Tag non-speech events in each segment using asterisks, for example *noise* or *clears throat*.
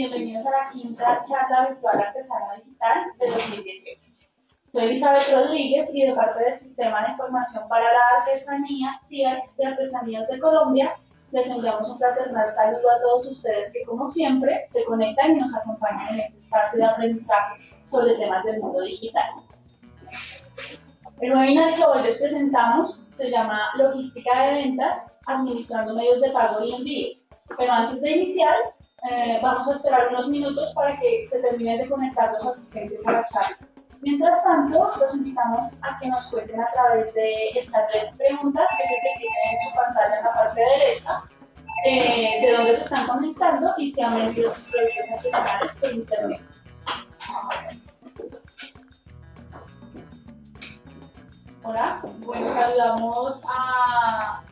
bienvenidos a la quinta charla virtual artesana digital de 2018. Soy Elizabeth Rodríguez y de parte del Sistema de Información para la Artesanía, CIAR de Artesanías de Colombia, les enviamos un fraternal saludo a todos ustedes que, como siempre, se conectan y nos acompañan en este espacio de aprendizaje sobre temas del mundo digital. El webinar que hoy les presentamos se llama Logística de Ventas, Administrando Medios de Pago y Envíos. Pero antes de iniciar, eh, vamos a esperar unos minutos para que se terminen de conectar los asistentes a la charla. Mientras tanto, los invitamos a que nos cuenten a través del de chat de preguntas que se tiene en su pantalla en la parte derecha, eh, de dónde se están conectando y si han vendido sus proyectos artesanales por internet. Hola, bueno, saludamos a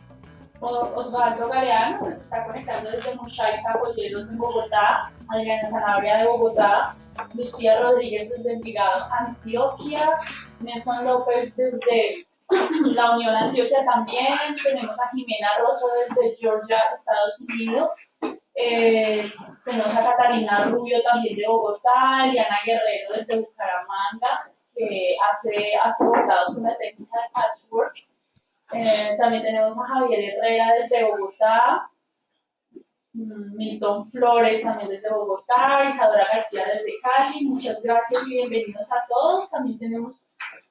Osvaldo Galeano, que se está conectando desde Mushaiza, Zapoyeros en Bogotá, Adriana Sanabria de Bogotá, Lucía Rodríguez desde Envigado, Antioquia, Nelson López desde la Unión Antioquia también, tenemos a Jimena Rosso desde Georgia, Estados Unidos, eh, tenemos a Catalina Rubio también de Bogotá, Eliana Guerrero desde Bucaramanga, que hace, hace bordados con la técnica de patchwork, eh, también tenemos a Javier Herrera desde Bogotá, mm, Milton Flores también desde Bogotá, Isadora García desde Cali, muchas gracias y bienvenidos a todos. También tenemos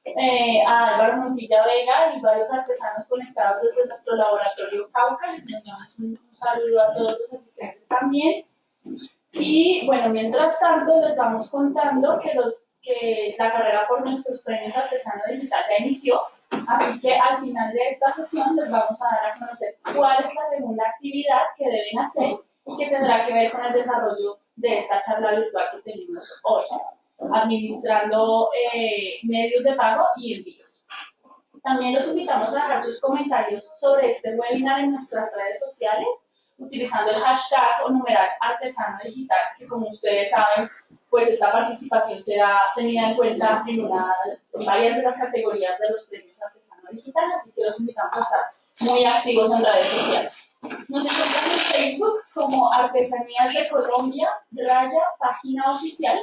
eh, a Álvaro Montilla Vega y varios artesanos conectados desde nuestro laboratorio Cauca. Les enviamos un, saludo a todos los asistentes también. Y bueno, mientras tanto les vamos contando que, los, que la carrera por nuestros premios artesano digital ya inició. Así que al final de esta sesión les vamos a dar a conocer cuál es la segunda actividad que deben hacer y que tendrá que ver con el desarrollo de esta charla virtual que tenemos hoy, administrando eh, medios de pago y envíos. También los invitamos a dejar sus comentarios sobre este webinar en nuestras redes sociales, utilizando el hashtag o numeral artesano digital, que como ustedes saben, pues esta participación será tenida en cuenta en, una, varias de las categorías de los premios artesano digital, así que los invitamos a estar muy activos en redes sociales. Nos encontramos en Facebook como Artesanías de Colombia, raya, página oficial,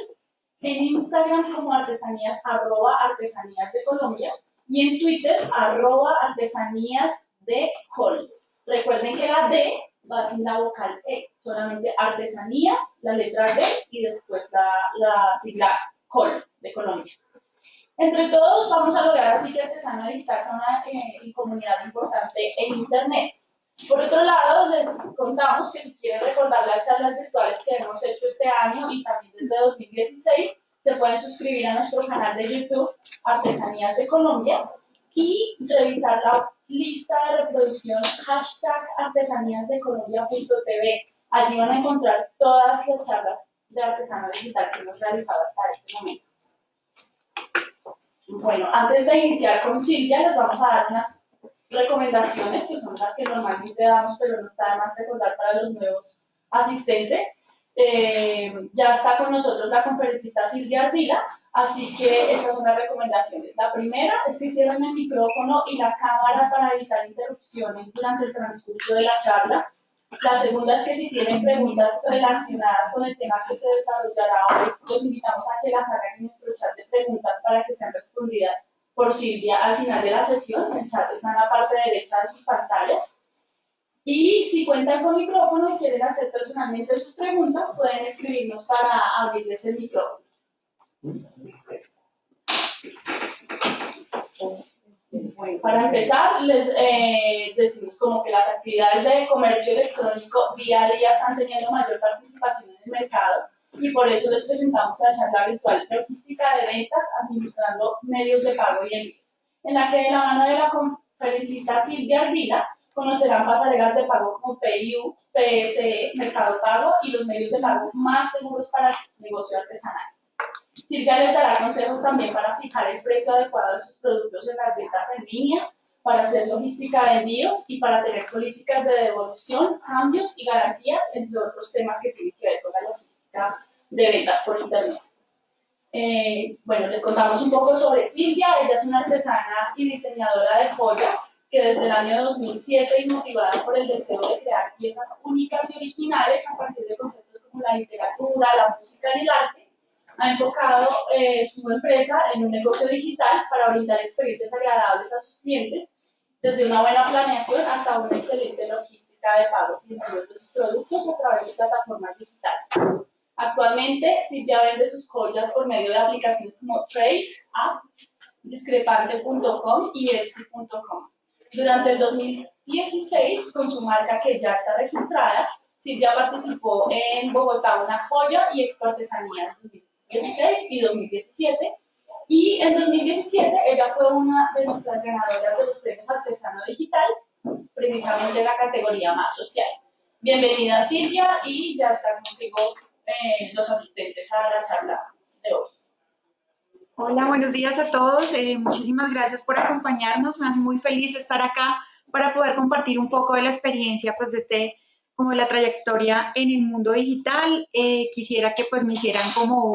en Instagram como artesanías, arroba artesanías de Colombia, y en Twitter, arroba artesanías de Col. Recuerden que la D va sin la vocal E, solamente artesanías, la letra D y después la, la sigla COL de Colombia. Entre todos vamos a lograr así que Artesano Digital sea una eh, comunidad importante en Internet. Por otro lado, les contamos que si quieren recordar las charlas virtuales que hemos hecho este año y también desde 2016, se pueden suscribir a nuestro canal de YouTube Artesanías de Colombia y revisar la lista de reproducción hashtag artesaníasdecolombia.tv. Allí van a encontrar todas las charlas de artesano digital que hemos realizado hasta este momento. Bueno, antes de iniciar con Silvia, les vamos a dar unas recomendaciones que son las que normalmente damos, pero no está de más recordar para los nuevos asistentes. Eh, ya está con nosotros la conferencista Silvia Ardila, Así que estas son las recomendaciones. La primera es que cierren el micrófono y la cámara para evitar interrupciones durante el transcurso de la charla. La segunda es que si tienen preguntas relacionadas con el tema que se desarrollará hoy, los invitamos a que las hagan en nuestro chat de preguntas para que sean respondidas por Silvia al final de la sesión. El chat está en la parte derecha de sus pantallas. Y si cuentan con micrófono y quieren hacer personalmente sus preguntas, pueden escribirnos para abrirles el micrófono. Para empezar, les eh, decimos como que las actividades de comercio electrónico día a día están teniendo mayor participación en el mercado y por eso les presentamos la charla virtual Logística de Ventas Administrando Medios de Pago y Envíos, en la que de la mano de la conferencista Silvia Ardila conocerán pasarelas de pago como PIU, PSE, Mercado Pago y los medios de pago más seguros para el negocio artesanal. Silvia les dará consejos también para fijar el precio adecuado de sus productos en las ventas en línea, para hacer logística de envíos y para tener políticas de devolución, cambios y garantías, entre otros temas que tienen que ver con la logística de ventas por Internet. Eh, bueno, les contamos un poco sobre Silvia. Ella es una artesana y diseñadora de joyas. Que desde el año 2007 y motivada por el deseo de crear piezas únicas y originales a partir de conceptos como la literatura, la música y el arte, ha enfocado eh, su empresa en un negocio digital para brindar experiencias agradables a sus clientes, desde una buena planeación hasta una excelente logística de pagos y envíos de sus productos a través de plataformas digitales. Actualmente, Silvia vende sus joyas por medio de aplicaciones como Trade, App, discrepante.com y Etsy.com. Durante el 2016, con su marca que ya está registrada, Silvia participó en Bogotá Una Joya y Expo Artesanías 2016 y 2017. Y en 2017 ella fue una de nuestras ganadoras de los premios Artesano Digital, precisamente en la categoría más social. Bienvenida Silvia y ya están contigo eh, los asistentes a la charla de hoy. Hola, buenos días a todos. Eh, muchísimas gracias por acompañarnos. Me hace muy feliz estar acá para poder compartir un poco de la experiencia, pues, de este, como de la trayectoria en el mundo digital. Eh, quisiera que, pues, me hicieran como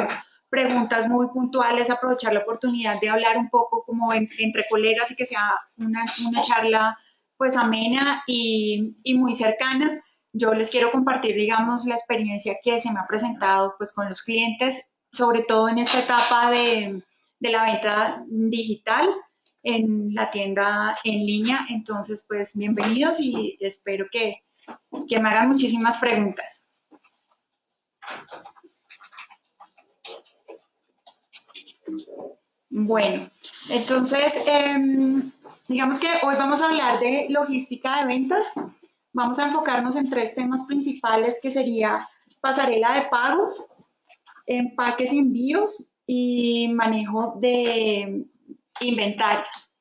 preguntas muy puntuales, aprovechar la oportunidad de hablar un poco como entre colegas y que sea una, una charla, pues, amena y, y muy cercana yo les quiero compartir, digamos, la experiencia que se me ha presentado pues con los clientes, sobre todo en esta etapa de, la venta digital en la tienda en línea. Entonces, pues bienvenidos y espero que, me hagan muchísimas preguntas. Bueno, entonces, em, digamos que hoy vamos a hablar de logística de ventas. Vamos a enfocarnos en tres temas principales que sería pasarela de pagos, empaques y envíos y manejo de inventarios.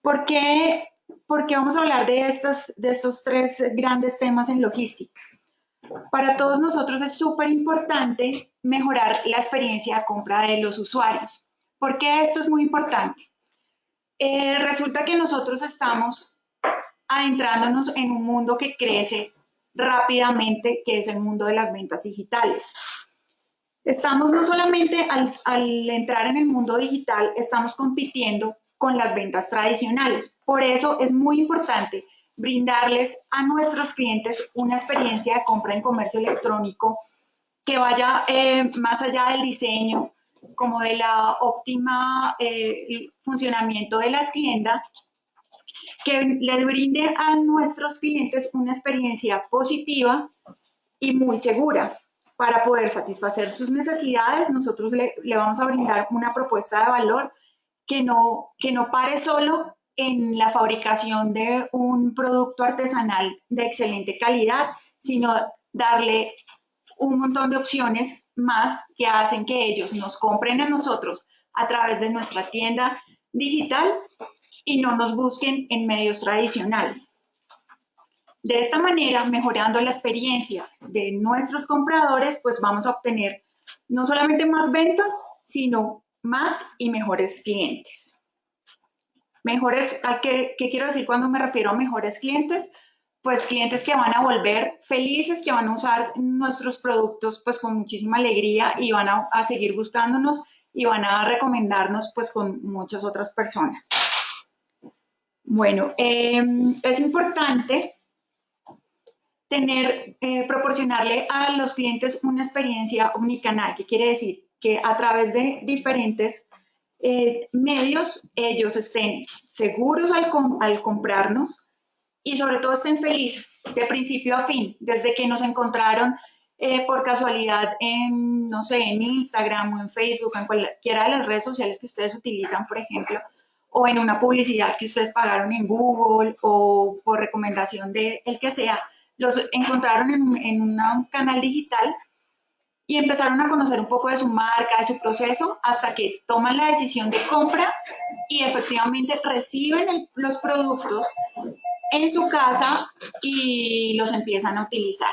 ¿Por qué, vamos a hablar de estos, de estos tres grandes temas en logística? Para todos nosotros es súper importante mejorar la experiencia de compra de los usuarios. ¿Por qué esto es muy importante? Eh, resulta que nosotros estamos adentrándonos en un mundo que crece rápidamente, que es el mundo de las ventas digitales. Estamos no solamente al, entrar en el mundo digital, estamos compitiendo con las ventas tradicionales. Por eso es muy importante brindarles a nuestros clientes una experiencia de compra en comercio electrónico que vaya eh, más allá del diseño, como de la óptima eh, funcionamiento de la tienda, que le brinde a nuestros clientes una experiencia positiva y muy segura. Para poder satisfacer sus necesidades, nosotros le, vamos a brindar una propuesta de valor que no, que no pare solo en la fabricación de un producto artesanal de excelente calidad, sino darle un montón de opciones más que hacen que ellos nos compren a nosotros a través de nuestra tienda digital y no nos busquen en medios tradicionales. De esta manera, mejorando la experiencia de nuestros compradores, pues vamos a obtener no solamente más ventas, sino más y mejores clientes. Mejores, ¿qué, ¿qué quiero decir cuando me refiero a mejores clientes? Pues clientes que van a volver felices, que van a usar nuestros productos pues con muchísima alegría y van a, a seguir buscándonos y van a recomendarnos pues con muchas otras personas. Bueno, em, es importante tener, eh, proporcionarle a los clientes una experiencia omnicanal, que quiere decir que a través de diferentes eh, medios ellos estén seguros al, al comprarnos y sobre todo estén felices de principio a fin, desde que nos encontraron eh, por casualidad en, no sé, en Instagram o en Facebook, en cualquiera de las redes sociales que ustedes utilizan, por ejemplo, o en una publicidad que ustedes pagaron en Google o por recomendación de el que sea, los encontraron en, un canal digital y empezaron a conocer un poco de su marca, de su proceso, hasta que toman la decisión de compra y efectivamente reciben los productos en su casa y los empiezan a utilizar.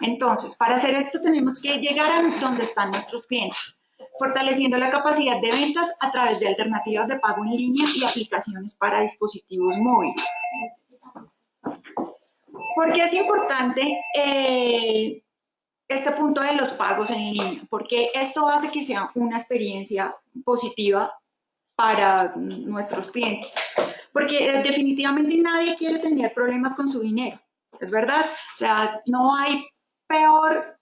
Entonces, para hacer esto tenemos que llegar a donde están nuestros clientes fortaleciendo la capacidad de ventas a través de alternativas de pago en línea y aplicaciones para dispositivos móviles. ¿Por qué es importante eh, este punto de los pagos en línea? Porque esto hace que sea una experiencia positiva para nuestros clientes. porque eh, definitivamente nadie quiere tener problemas con su dinero, es verdad. O sea, no hay peor,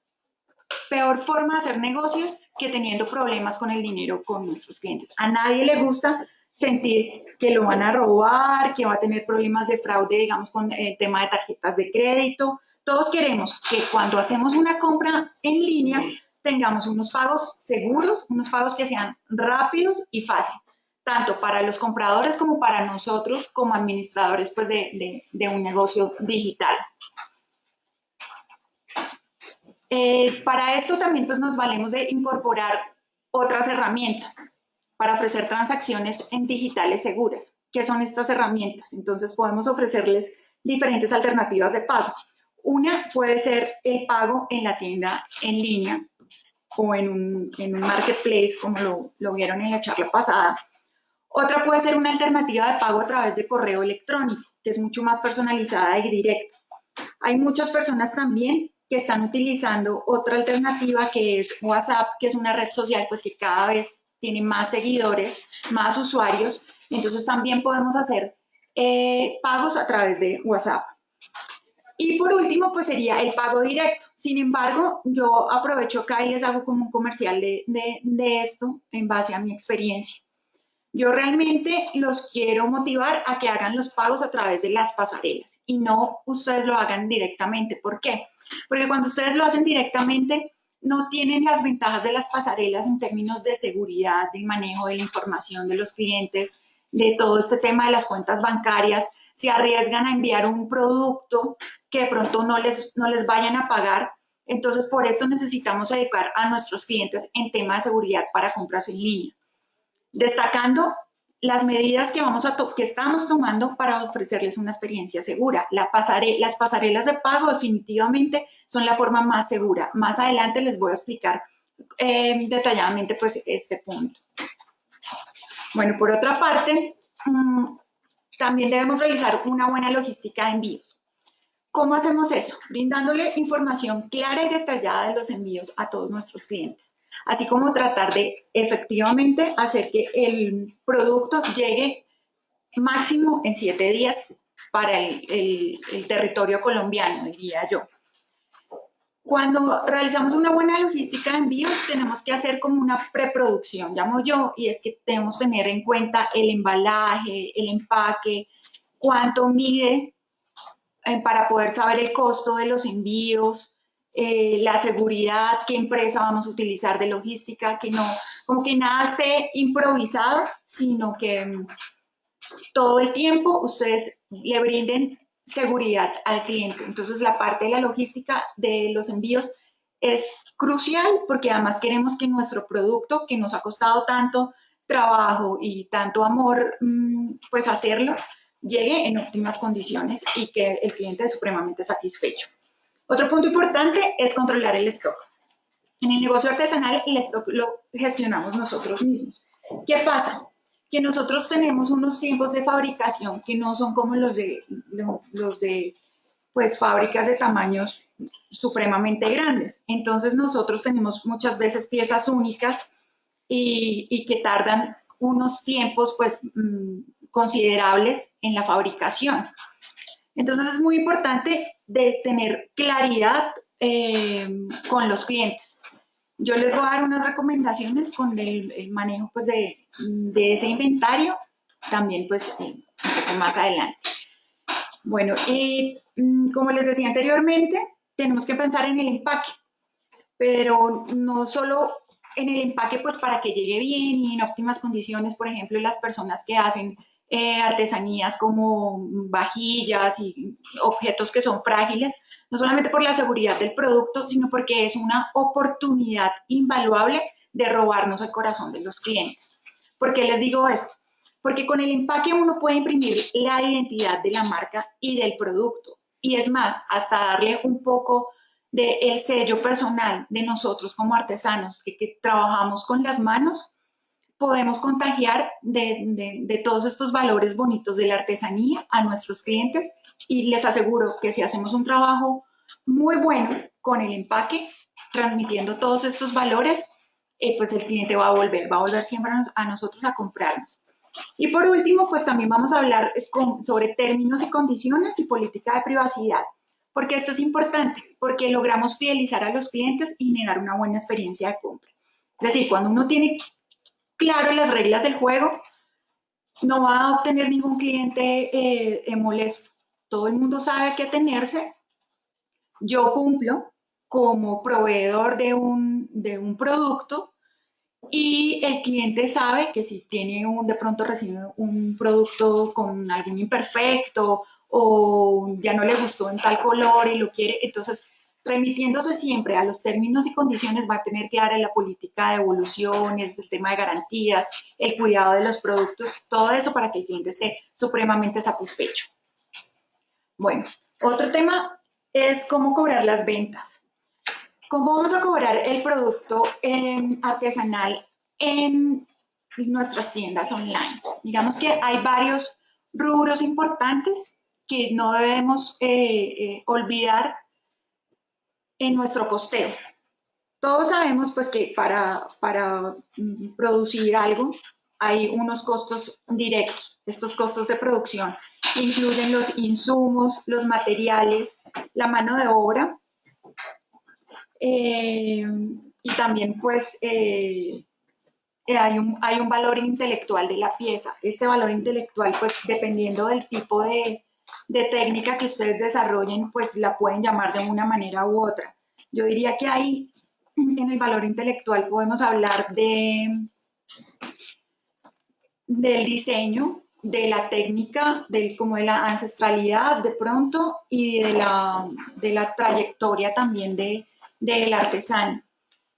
peor forma de hacer negocios que teniendo problemas con el dinero con nuestros clientes. A nadie le gusta sentir que lo van a robar, que va a tener problemas de fraude, digamos, con el tema de tarjetas de crédito. Todos queremos que cuando hacemos una compra en línea tengamos unos pagos seguros, unos pagos que sean rápidos y fáciles, tanto para los compradores como para nosotros como administradores pues, de, un negocio digital. Eh, para esto también pues, nos valemos de incorporar otras herramientas para ofrecer transacciones en digitales seguras. ¿Qué son estas herramientas? Entonces podemos ofrecerles diferentes alternativas de pago. Una puede ser el pago en la tienda en línea o en un, marketplace, como lo, lo vieron en la charla pasada. Otra puede ser una alternativa de pago a través de correo electrónico, que es mucho más personalizada y directa. Hay muchas personas también que están utilizando otra alternativa que es WhatsApp, que es una red social pues que cada vez tiene más seguidores, más usuarios, entonces también podemos hacer eh, pagos a través de WhatsApp. Y por último, pues sería el pago directo. Sin embargo, yo aprovecho acá y les hago como un comercial de, de esto en base a mi experiencia. Yo realmente los quiero motivar a que hagan los pagos a través de las pasarelas y no ustedes lo hagan directamente. ¿Por qué? Porque cuando ustedes lo hacen directamente, no tienen las ventajas de las pasarelas en términos de seguridad, de manejo de la información de los clientes, de todo este tema de las cuentas bancarias, se arriesgan a enviar un producto que de pronto no les, no les vayan a pagar. Entonces, por esto necesitamos educar a nuestros clientes en tema de seguridad para compras en línea. Destacando las medidas que, vamos a que estamos tomando para ofrecerles una experiencia segura. La las pasarelas de pago definitivamente son la forma más segura. Más adelante les voy a explicar eh, detalladamente pues, este punto. Bueno, por otra parte, mm, también debemos realizar una buena logística de envíos. ¿Cómo hacemos eso? Brindándole información clara y detallada de los envíos a todos nuestros clientes así como tratar de efectivamente hacer que el producto llegue máximo en siete días para el, territorio colombiano, diría yo. Cuando realizamos una buena logística de envíos, tenemos que hacer como una preproducción, llamo yo, y es que debemos tener en cuenta el embalaje, el empaque, cuánto mide eh, para poder saber el costo de los envíos, eh, la seguridad, qué empresa vamos a utilizar de logística, que no, como que nada esté improvisado, sino que mm, todo el tiempo ustedes le brinden seguridad al cliente. Entonces la parte de la logística de los envíos es crucial porque además queremos que nuestro producto, que nos ha costado tanto trabajo y tanto amor, mm, pues hacerlo, llegue en óptimas condiciones y que el cliente es supremamente satisfecho. Otro punto importante es controlar el stock. En el negocio artesanal el stock lo gestionamos nosotros mismos. ¿Qué pasa? Que nosotros tenemos unos tiempos de fabricación que no son como los de, los de pues, fábricas de tamaños supremamente grandes. Entonces nosotros tenemos muchas veces piezas únicas y, que tardan unos tiempos pues, mm, considerables en la fabricación. Entonces es muy importante de tener claridad eh, con los clientes. Yo les voy a dar unas recomendaciones con el, manejo pues, de, ese inventario, también pues eh, un poco más adelante. Bueno, y mm, como les decía anteriormente, tenemos que pensar en el empaque, pero no solo en el empaque pues para que llegue bien y en óptimas condiciones, por ejemplo, las personas que hacen eh, artesanías como vajillas y objetos que son frágiles, no solamente por la seguridad del producto, sino porque es una oportunidad invaluable de robarnos el corazón de los clientes. ¿Por qué les digo esto? Porque con el empaque uno puede imprimir la identidad de la marca y del producto. Y es más, hasta darle un poco del el sello personal de nosotros como artesanos que, que trabajamos con las manos podemos contagiar de, todos estos valores bonitos de la artesanía a nuestros clientes y les aseguro que si hacemos un trabajo muy bueno con el empaque, transmitiendo todos estos valores, eh, pues el cliente va a volver, va a volver siempre a, nosotros a comprarnos. Y por último, pues también vamos a hablar eh, sobre términos y condiciones y política de privacidad, porque esto es importante, porque logramos fidelizar a los clientes y generar una buena experiencia de compra. Es decir, cuando uno tiene claro las reglas del juego, no va a obtener ningún cliente eh, molesto. Todo el mundo sabe a qué atenerse. Yo cumplo como proveedor de un, de un producto y el cliente sabe que si tiene un, de pronto recibe un producto con algún imperfecto o ya no le gustó en tal color y lo quiere, entonces remitiéndose siempre a los términos y condiciones va a tener clara la política de evoluciones, el tema de garantías, el cuidado de los productos, todo eso para que el cliente esté supremamente satisfecho. Bueno, otro tema es cómo cobrar las ventas. ¿Cómo vamos a cobrar el producto artesanal en nuestras tiendas online? Digamos que hay varios rubros importantes que no debemos eh, eh, olvidar en nuestro costeo. Todos sabemos pues que para, para mm, producir algo hay unos costos directos. Estos costos de producción incluyen los insumos, los materiales, la mano de obra eh, y también pues eh, hay, un, hay un valor intelectual de la pieza. Este valor intelectual pues dependiendo del tipo de, de técnica que ustedes desarrollen pues la pueden llamar de una manera u otra. Yo diría que ahí en el valor intelectual podemos hablar de del diseño, de la técnica, del, como de la ancestralidad de pronto y de la, de la trayectoria también de, del artesano.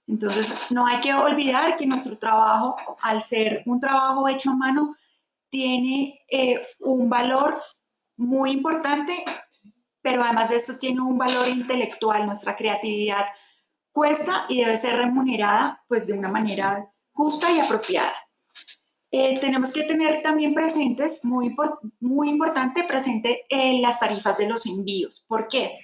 Entonces, no hay que olvidar que nuestro trabajo, al ser un trabajo hecho a mano, tiene eh, un valor muy importante, pero además de eso tiene un valor intelectual, nuestra creatividad cuesta y debe ser remunerada pues de una manera justa y apropiada. Eh, tenemos que tener también presentes, muy, muy importante, presente eh, las tarifas de los envíos. ¿Por qué?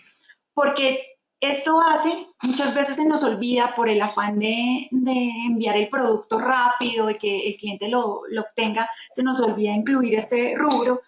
Porque esto hace, muchas veces se nos olvida por el afán de, de enviar el producto rápido, de que el cliente lo, lo, obtenga, se nos olvida incluir ese rubro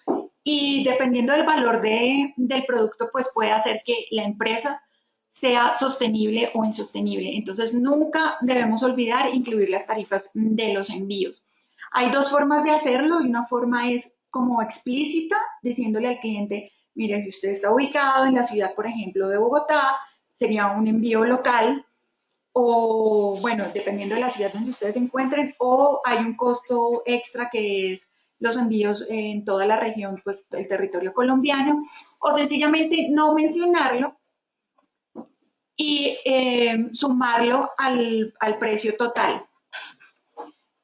y dependiendo del valor de, del producto, pues puede hacer que la empresa sea sostenible o insostenible. Entonces, nunca debemos olvidar incluir las tarifas de los envíos. Hay dos formas de hacerlo una forma es como explícita, diciéndole al cliente, mire, si usted está ubicado en la ciudad, por ejemplo, de Bogotá, sería un envío local o, bueno, dependiendo de la ciudad donde ustedes se encuentren, o hay un costo extra que es los envíos en toda la región, pues el territorio colombiano, o sencillamente no mencionarlo y eh, sumarlo al, al precio total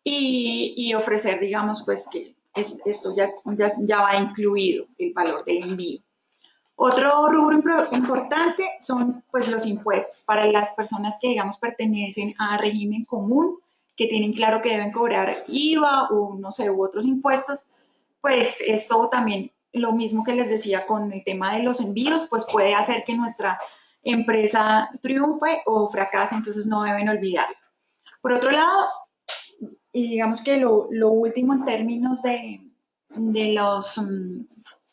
y, ofrecer, digamos, pues que esto ya, ya, va incluido, el valor del envío. Otro rubro importante son pues los impuestos para las personas que digamos pertenecen a régimen común, que tienen claro que deben cobrar IVA o no sé, u otros impuestos, pues esto también lo mismo que les decía con el tema de los envíos, pues puede hacer que nuestra empresa triunfe o fracase, entonces no deben olvidarlo. Por otro lado, y digamos que lo, último en términos de, de, los,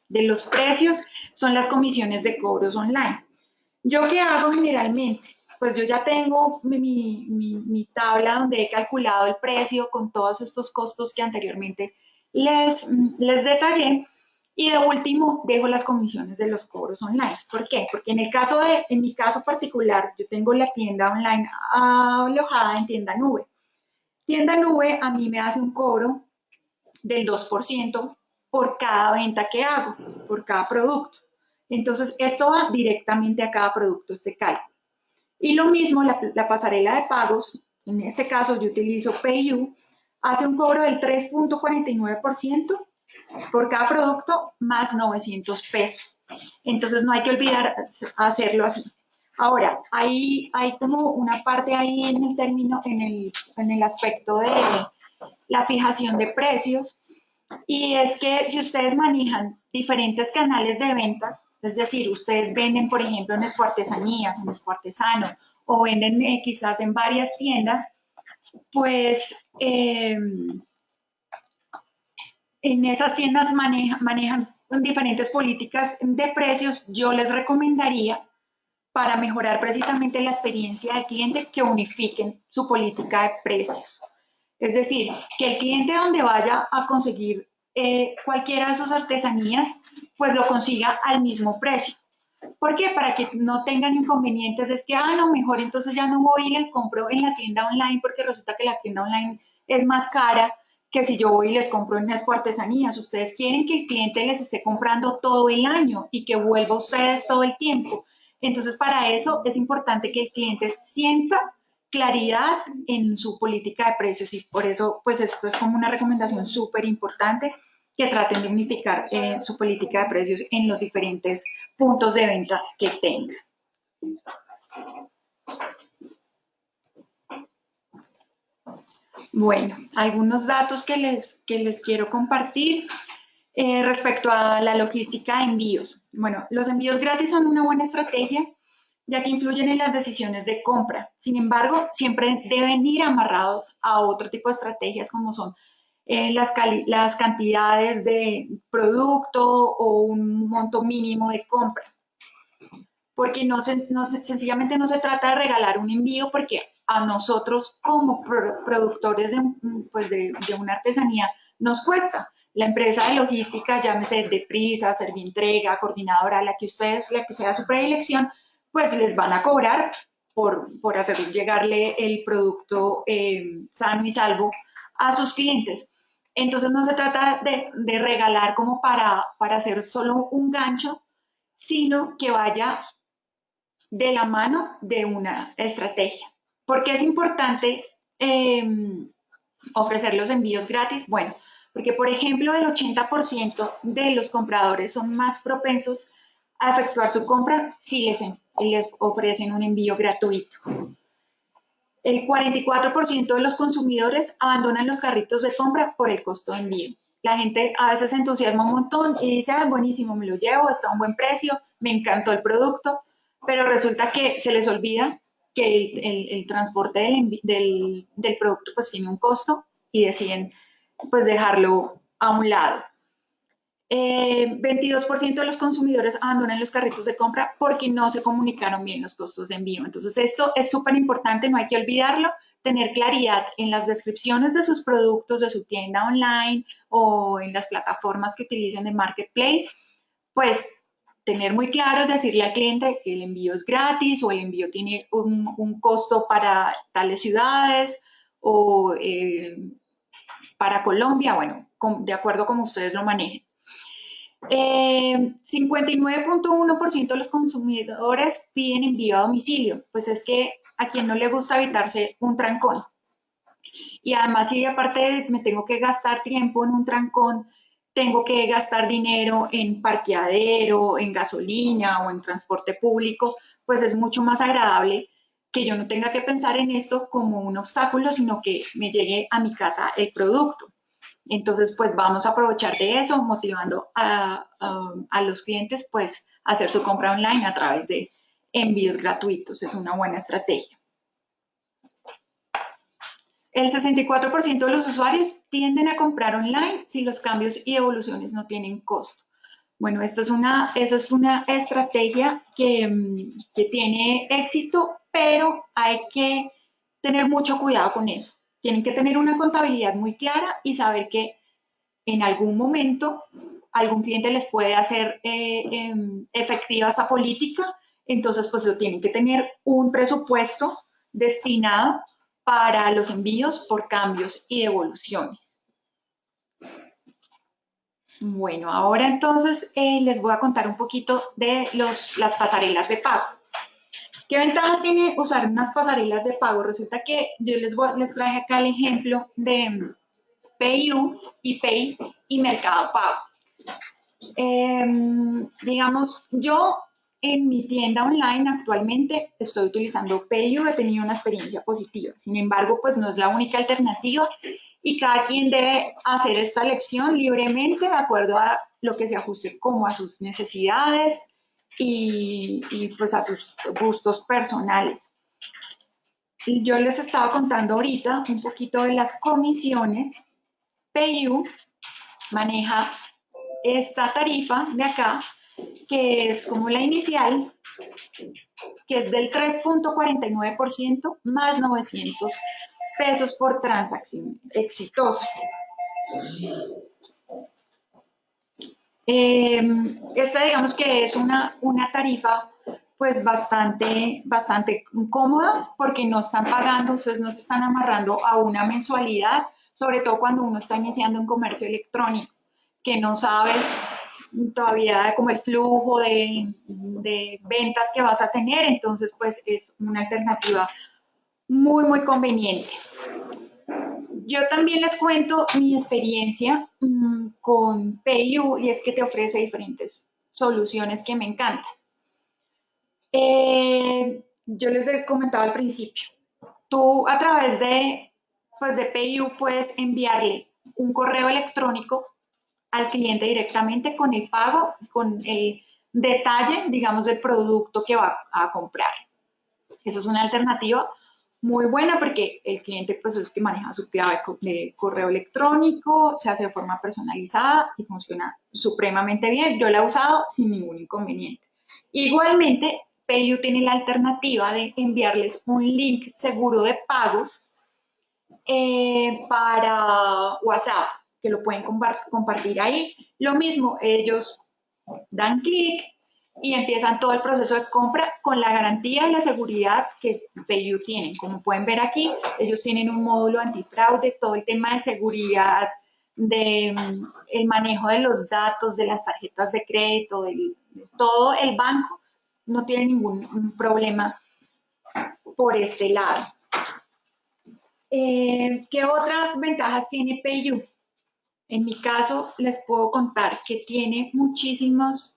de los precios son las comisiones de cobros online. ¿Yo qué hago generalmente? Pues yo ya tengo mi, tabla donde he calculado el precio con todos estos costos que anteriormente les, les detallé. Y de último, dejo las comisiones de los cobros online. ¿Por qué? Porque en el caso de, en mi caso particular, yo tengo la tienda online alojada en tienda nube. Tienda Nube a mí me hace un cobro del 2% por cada venta que hago, por cada producto. Entonces, esto va directamente a cada producto, este cálculo. Y lo mismo, la, pasarela de pagos, en este caso yo utilizo PayU, hace un cobro del 3.49% por cada producto más 900 pesos. Entonces, no hay que olvidar hacerlo así. Ahora, hay, hay como una parte ahí en el término, en el, en el aspecto de la fijación de precios, y es que si ustedes manejan diferentes canales de ventas, es decir, ustedes venden, por ejemplo, en Escuartesanías, en Escuartesano, o venden eh, quizás en varias tiendas, pues eh, en esas tiendas manejan diferentes políticas de precios, yo les recomendaría para mejorar precisamente la experiencia del cliente que unifiquen su política de precios. Es decir, que el cliente donde vaya a conseguir eh, cualquiera de sus artesanías, pues lo consiga al mismo precio. ¿Por qué? Para que no tengan inconvenientes. Es que, ah, no, mejor entonces ya no voy y le compro en la tienda online porque resulta que la tienda online es más cara que si yo voy y les compro en las artesanías. Ustedes quieren que el cliente les esté comprando todo el año y que vuelva a ustedes todo el tiempo. Entonces, para eso es importante que el cliente sienta claridad en su política de precios y por eso, pues esto es como una recomendación súper importante que traten de unificar eh, su política de precios en los diferentes puntos de venta que tengan. Bueno, algunos datos que les, que les quiero compartir eh, respecto a la logística de envíos. Bueno, los envíos gratis son una buena estrategia ya que influyen en las decisiones de compra. Sin embargo, siempre deben ir amarrados a otro tipo de estrategias como son eh, las, las cantidades de producto o un monto mínimo de compra. Porque no, no sencillamente no se trata de regalar un envío porque a nosotros como productores de, pues de, de, una artesanía nos cuesta. La empresa de logística, llámese de prisa, servientrega, coordinadora, la que ustedes, la que sea su predilección, pues les van a cobrar por, por hacer llegarle el producto eh, sano y salvo a sus clientes. Entonces no se trata de, regalar como para, para hacer solo un gancho, sino que vaya de la mano de una estrategia. ¿Por qué es importante em, ofrecer los envíos gratis? Bueno, porque por ejemplo el 80% de los compradores son más propensos a efectuar su compra si les, les ofrecen un envío gratuito. El 44% de los consumidores abandonan los carritos de compra por el costo de envío. La gente a veces se entusiasma un montón y dice, ah, buenísimo, me lo llevo, está a un buen precio, me encantó el producto, pero resulta que se les olvida que el, transporte del, del, producto pues tiene un costo y deciden pues dejarlo a un lado. 22% eh, de los consumidores abandonan los carritos de compra porque no se comunicaron bien los costos de envío. Entonces, esto es súper importante, no hay que olvidarlo, tener claridad en las descripciones de sus productos, de su tienda online o en las plataformas que utilicen de marketplace, pues tener muy claro, decirle al cliente que el envío es gratis o el envío tiene un, costo para tales ciudades o eh, para Colombia, bueno, de acuerdo como ustedes lo manejen. 59.1% eh, de los consumidores piden envío a domicilio, pues es que a quien no le gusta evitarse un trancón. Y además, si aparte me tengo que gastar tiempo en un trancón, tengo que gastar dinero en parqueadero, en gasolina o en transporte público, pues es mucho más agradable que yo no tenga que pensar en esto como un obstáculo, sino que me llegue a mi casa el producto. Entonces, pues vamos a aprovechar de eso, motivando a, los clientes, pues, a hacer su compra online a través de envíos gratuitos. Es una buena estrategia. El 64% de los usuarios tienden a comprar online si los cambios y evoluciones no tienen costo. Bueno, esta es una, esa es una estrategia que, que tiene éxito, pero hay que tener mucho cuidado con eso tienen que tener una contabilidad muy clara y saber que en algún momento algún cliente les puede hacer eh, em, efectiva esa política, entonces pues tienen que tener un presupuesto destinado para los envíos por cambios y evoluciones. Bueno, ahora entonces eh, les voy a contar un poquito de los, las pasarelas de pago. ¿Qué ventajas tiene usar unas pasarelas de pago? Resulta que yo les, les traje acá el ejemplo de PayU, Pay y Mercado Pago. Em, digamos, yo en mi tienda online actualmente estoy utilizando PayU, he tenido una experiencia positiva. Sin embargo, pues no es la única alternativa y cada quien debe hacer esta elección libremente de acuerdo a lo que se ajuste como a sus necesidades, y, pues a sus gustos personales. Yo les estaba contando ahorita un poquito de las comisiones. PayU maneja esta tarifa de acá, que es como la inicial, que es del 3.49% más 900 pesos por transacción exitosa. Em, esta digamos que es una, una tarifa pues bastante, bastante cómoda porque no están pagando, ustedes no se están amarrando a una mensualidad, sobre todo cuando uno está iniciando un comercio electrónico, que no sabes todavía como el flujo de, de ventas que vas a tener, entonces pues es una alternativa muy, muy conveniente. Yo también les cuento mi experiencia con PayU y es que te ofrece diferentes soluciones que me encantan. Eh, yo les he comentado al principio, tú a través de, pues de PayU puedes enviarle un correo electrónico al cliente directamente con el pago, con el detalle, digamos, del producto que va a comprar. Eso es una alternativa muy buena porque el cliente pues es que maneja su clave de correo electrónico, se hace de forma personalizada y funciona supremamente bien. Yo la he usado sin ningún inconveniente. Igualmente, PayU tiene la alternativa de enviarles un link seguro de pagos eh, para WhatsApp, que lo pueden compartir ahí. Lo mismo, ellos dan clic y empiezan todo el proceso de compra con la garantía y la seguridad que PayU tienen. Como pueden ver aquí, ellos tienen un módulo antifraude, todo el tema de seguridad, de mm, el manejo de los datos, de las tarjetas de crédito, todo el banco no tiene ningún problema por este lado. Eh, ¿Qué otras ventajas tiene PayU? En mi caso, les puedo contar que tiene muchísimas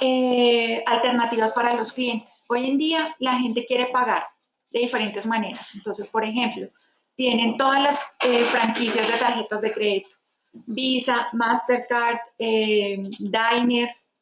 eh, alternativas para los clientes. Hoy en día, la gente quiere pagar de diferentes maneras. Entonces, por ejemplo, tienen todas las eh, franquicias de tarjetas de crédito. Visa, Mastercard, Diners,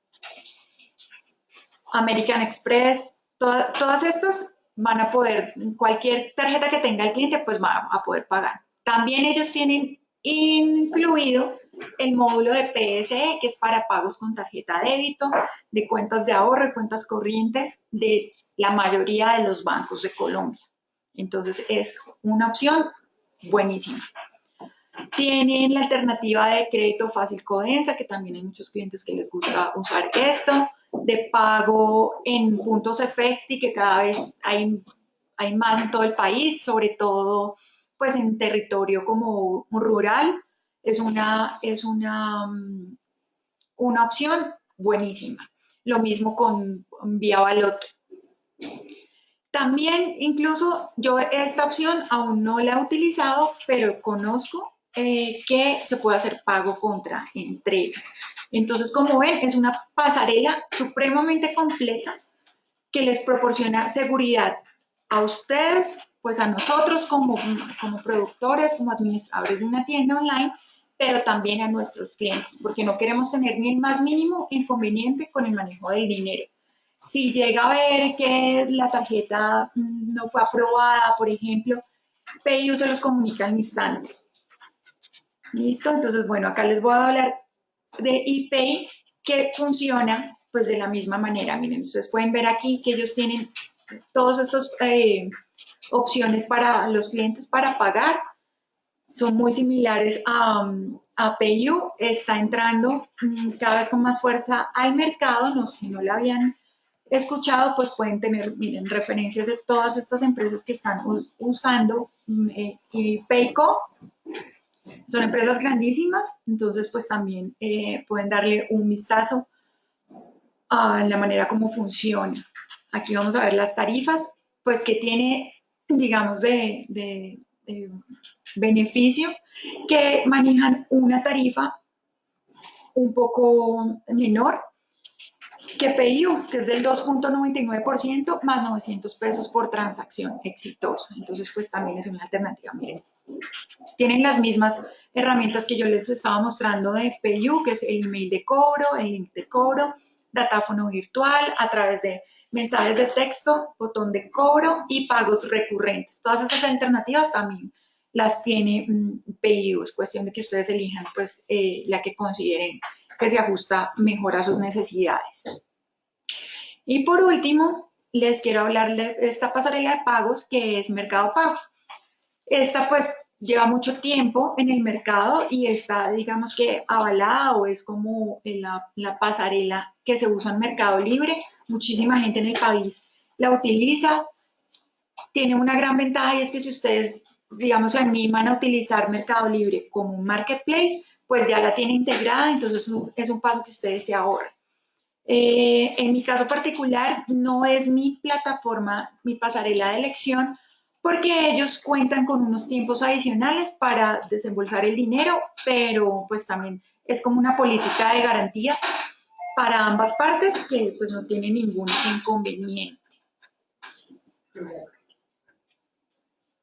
American Express, todas estas van a poder, cualquier tarjeta que tenga el cliente, pues va a poder pagar. También ellos tienen incluido el módulo de PSE, que es para pagos con tarjeta débito, de cuentas de ahorro, cuentas corrientes de la mayoría de los bancos de Colombia. Entonces es una opción buenísima. Tienen la alternativa de crédito fácil Codensa, que también hay muchos clientes que les gusta usar esto de pago en puntos efecti que cada vez hay, hay más en todo el país, sobre todo pues en territorio como rural, es una, es una, mm, una opción buenísima. Lo mismo con Vía Baloto. También incluso yo esta opción aún no la he utilizado, pero conozco eh, que se puede hacer pago contra entrega. Entonces, como ven, es una pasarela supremamente completa que les proporciona seguridad a ustedes, pues a nosotros como, como productores, como administradores de una tienda online, pero también a nuestros clientes, porque no queremos tener ni el más mínimo inconveniente con el manejo del dinero. Si llega a ver que la tarjeta no fue aprobada, por ejemplo, PayU se los comunica al instante. ¿Listo? Entonces, bueno, acá les voy a hablar de ePay que funciona pues de la misma manera. Miren, ustedes pueden ver aquí que ellos tienen todas estas eh, opciones para los clientes para pagar. Son muy similares a, a PayU. Está entrando mm, cada vez con más fuerza al mercado. No, si no la habían escuchado, pues pueden tener, miren, referencias de todas estas empresas que están usando mm, eh, Payco son empresas grandísimas, entonces pues también eh, pueden darle un vistazo a la manera como funciona. Aquí vamos a ver las tarifas, pues que tiene, digamos, de beneficio, que manejan una tarifa un poco menor que PIU, que es del 2.99% más 900 pesos por transacción exitosa. Entonces, pues también es una alternativa, miren. Tienen las mismas herramientas que yo les estaba mostrando de PayU, que es el email de cobro, el link de cobro, datáfono virtual, a través de mensajes de texto, botón de cobro y pagos recurrentes. Todas esas alternativas también las tiene mm, PIU. Es cuestión de que ustedes elijan pues eh, la que consideren que se ajusta mejor a sus necesidades. Y por último, les quiero hablar de esta pasarela de pagos que es Mercado Pago. Esta pues lleva mucho tiempo en el mercado y está, digamos que avalada o es como la, la pasarela que se usa en Mercado Libre. Muchísima gente en el país la utiliza. Tiene una gran ventaja y es que si ustedes, digamos, animan a utilizar Mercado Libre como un marketplace, pues ya la tiene integrada, entonces es un paso que ustedes se ahorran. Eh, en mi caso particular, no es mi plataforma, mi pasarela de elección, porque ellos cuentan con unos tiempos adicionales para desembolsar el dinero, pero pues también es como una política de garantía para ambas partes que pues no tiene ningún inconveniente.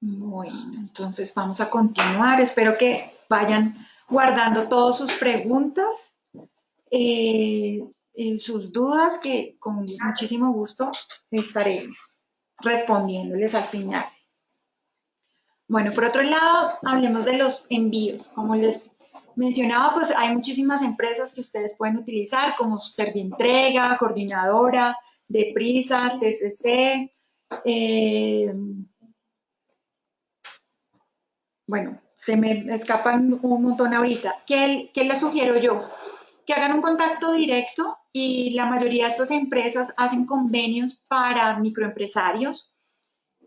Bueno, entonces vamos a continuar. Espero que vayan guardando todas sus preguntas, eh, sus dudas, que con muchísimo gusto estaré respondiéndoles al final. Bueno, por otro lado, hablemos de los envíos. Como les mencionaba, pues hay muchísimas empresas que ustedes pueden utilizar, como Servientrega, Coordinadora, Deprisa, TCC. Eh, bueno, se me escapan un montón ahorita. ¿Qué, ¿Qué les sugiero yo? Que hagan un contacto directo y la mayoría de estas empresas hacen convenios para microempresarios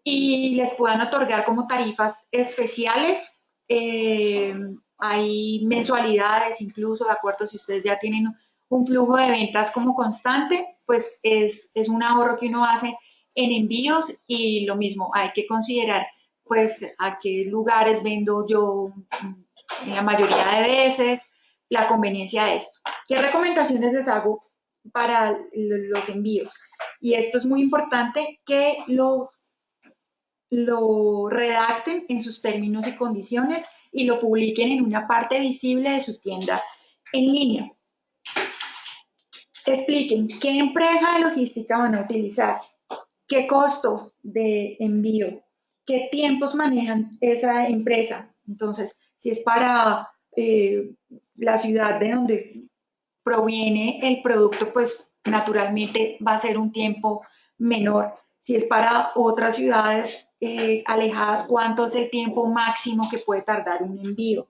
y les puedan otorgar como tarifas especiales. Eh, hay mensualidades incluso, de acuerdo, si ustedes ya tienen un flujo de ventas como constante, pues es, es un ahorro que uno hace en envíos y lo mismo, hay que considerar pues a qué lugares vendo yo en la mayoría de veces, la conveniencia de esto. ¿Qué recomendaciones les hago para los envíos? Y esto es muy importante que lo lo redacten en sus términos y condiciones y lo publiquen en una parte visible de su tienda en línea. Expliquen qué empresa de logística van a utilizar, qué costo de envío, qué tiempos manejan esa empresa. Entonces, si es para eh, la ciudad de donde proviene el producto, pues naturalmente va a ser un tiempo menor si es para otras ciudades eh, alejadas, cuánto es el tiempo máximo que puede tardar un envío.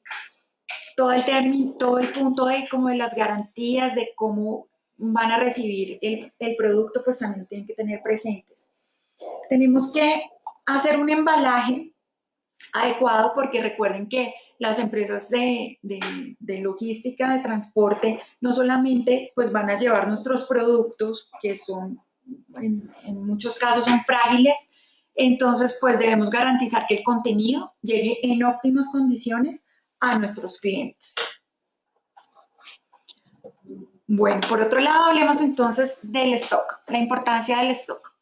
Todo el, término, todo el punto de, como de las garantías de cómo van a recibir el, el producto, pues también tienen que tener presentes. Tenemos que hacer un embalaje adecuado porque recuerden que las empresas de, de, logística, de transporte, no solamente pues van a llevar nuestros productos que son en, muchos casos son frágiles, entonces pues debemos garantizar que el contenido llegue en óptimas condiciones a nuestros clientes. Bueno, por otro lado, hablemos entonces del stock, la importancia del stock.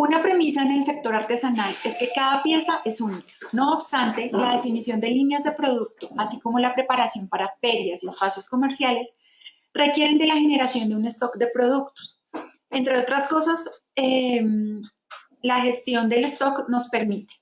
Una premisa en el sector artesanal es que cada pieza es única. No obstante, la definición de líneas de producto, así como la preparación para ferias y espacios comerciales, requieren de la generación de un stock de productos, entre otras cosas, em, la gestión del stock nos permite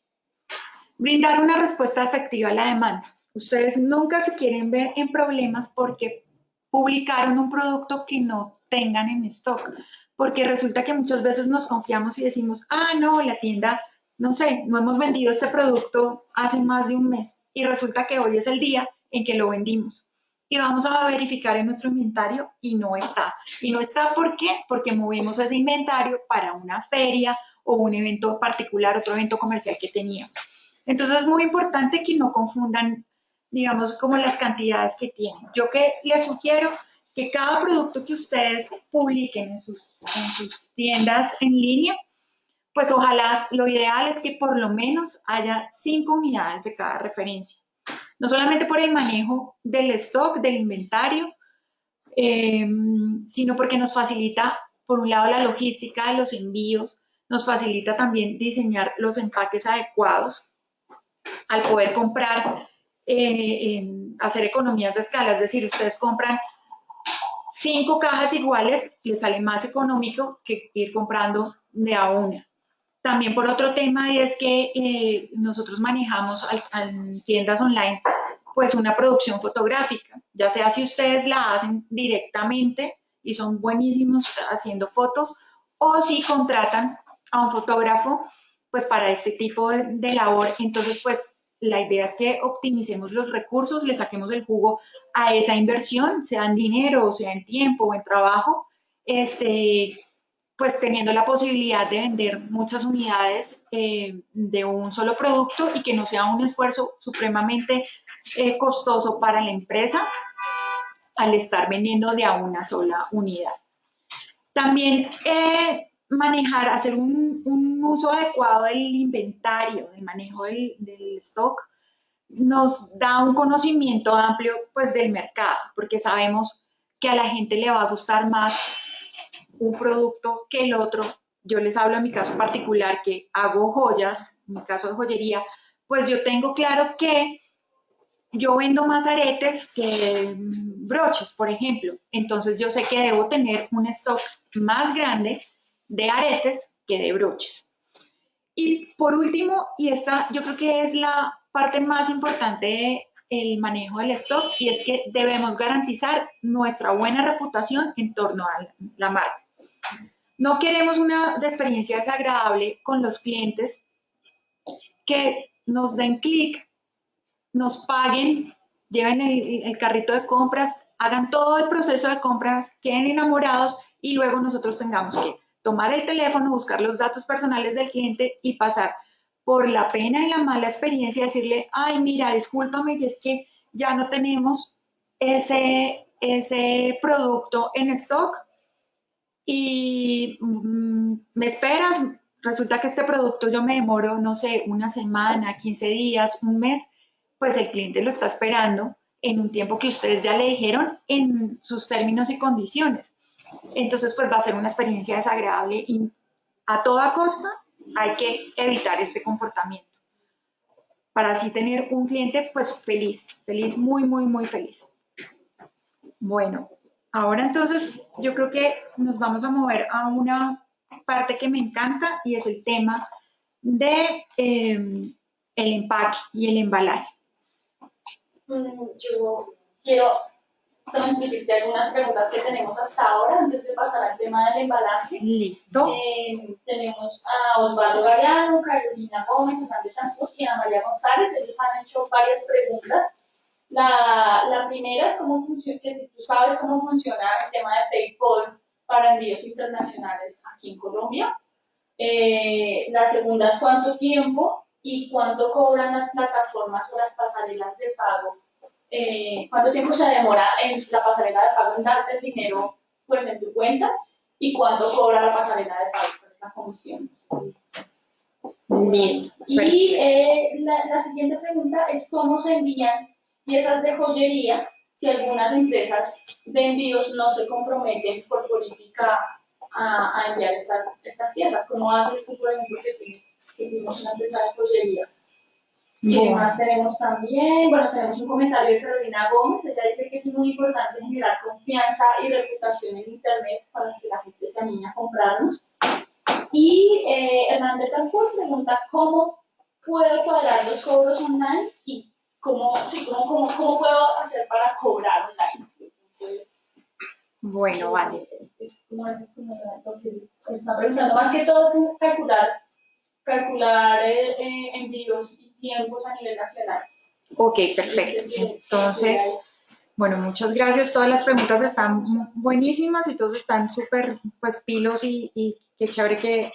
brindar una respuesta efectiva a la demanda. Ustedes nunca se quieren ver en problemas porque publicaron un producto que no tengan en stock, porque resulta que muchas veces nos confiamos y decimos, ah, no, la tienda, no sé, no hemos vendido este producto hace más de un mes y resulta que hoy es el día en que lo vendimos y vamos a verificar en nuestro inventario y no está. Y no está, ¿por qué? Porque movimos ese inventario para una feria o un evento particular, otro evento comercial que teníamos. Entonces es muy importante que no confundan, digamos, como las cantidades que tienen. Yo que les sugiero que cada producto que ustedes publiquen en sus, en sus tiendas en línea, pues ojalá lo ideal es que por lo menos haya cinco unidades de cada referencia. No solamente por el manejo del stock, del inventario, em, sino porque nos facilita, por un lado, la logística de los envíos, nos facilita también diseñar los empaques adecuados al poder comprar, eh, hacer economías de escala, es decir, ustedes compran cinco cajas iguales, les sale más económico que ir comprando de a una. También por otro tema es que eh, nosotros manejamos en tiendas online pues una producción fotográfica, ya sea si ustedes la hacen directamente y son buenísimos haciendo fotos o si contratan a un fotógrafo pues para este tipo de, de labor, entonces pues la idea es que optimicemos los recursos, le saquemos el jugo a esa inversión, sea en dinero, sea en tiempo o en trabajo, este, pues teniendo la posibilidad de vender muchas unidades eh, de un solo producto y que no sea un esfuerzo supremamente eh, costoso para la empresa al estar vendiendo de a una sola unidad. También eh, manejar, hacer un, uso adecuado del inventario, del manejo del, stock, nos da un conocimiento amplio pues del mercado, porque sabemos que a la gente le va a gustar más un producto que el otro. Yo les hablo en mi caso particular que hago joyas, en mi caso de joyería, pues yo tengo claro que yo vendo más aretes que broches, por ejemplo. Entonces yo sé que debo tener un stock más grande de aretes que de broches. Y por último, y esta yo creo que es la parte más importante del manejo del stock, y es que debemos garantizar nuestra buena reputación en torno a la marca. No queremos una experiencia desagradable con los clientes que nos den clic, nos paguen, lleven el, el, carrito de compras, hagan todo el proceso de compras, queden enamorados y luego nosotros tengamos que tomar el teléfono, buscar los datos personales del cliente y pasar por la pena y la mala experiencia, decirle, ay, mira, discúlpame, y es que ya no tenemos ese, ese producto en stock, y mm, me esperas, resulta que este producto yo me demoro, no sé, una semana, 15 días, un mes, pues el cliente lo está esperando en un tiempo que ustedes ya le dijeron en sus términos y condiciones. Entonces, pues va a ser una experiencia desagradable y a toda costa hay que evitar este comportamiento para así tener un cliente pues feliz, feliz, muy, muy, muy feliz. Bueno, Ahora entonces yo creo que nos vamos a mover a una parte que me encanta y es el tema de eh, el empaque y el embalaje. Mm, yo quiero transmitirte algunas preguntas que tenemos hasta ahora antes de pasar al tema del embalaje. Listo. Eh, tenemos a Osvaldo Galeano, Carolina Gómez, Hernández y a María González. Ellos han hecho varias preguntas la, la primera es cómo funciona, que si tú sabes cómo funciona el tema de PayPal para envíos internacionales aquí en Colombia. Eh, la segunda es cuánto tiempo y cuánto cobran las plataformas o las pasarelas de pago. Eh, cuánto tiempo se demora en la pasarela de pago en darte el dinero pues en tu cuenta y cuánto cobra la pasarela de pago por esta comisión. Listo. Y eh, la, la siguiente pregunta es cómo se envían piezas de joyería si algunas empresas de envíos no se comprometen por política a, a enviar estas, estas piezas. ¿Cómo haces tú, por ejemplo, que tienes, que tienes una empresa de joyería? ¿Qué más tenemos también? Bueno, tenemos un comentario de Carolina Gómez. Ella dice que es muy importante generar confianza y reputación en Internet para que la gente se anime a comprarnos. Y eh, Hernández Talcourt pregunta cómo puedo cuadrar los cobros online y ¿cómo, cómo, cómo, puedo hacer para cobrar online? Entonces, bueno, vale. Es, como es, está preguntando más que todo es calcular, calcular eh, eh, envíos y tiempos a nivel nacional. Ok, perfecto. Entonces, bueno, muchas gracias. Todas las preguntas están buenísimas y todos están súper, pues, pilos y, y qué chévere que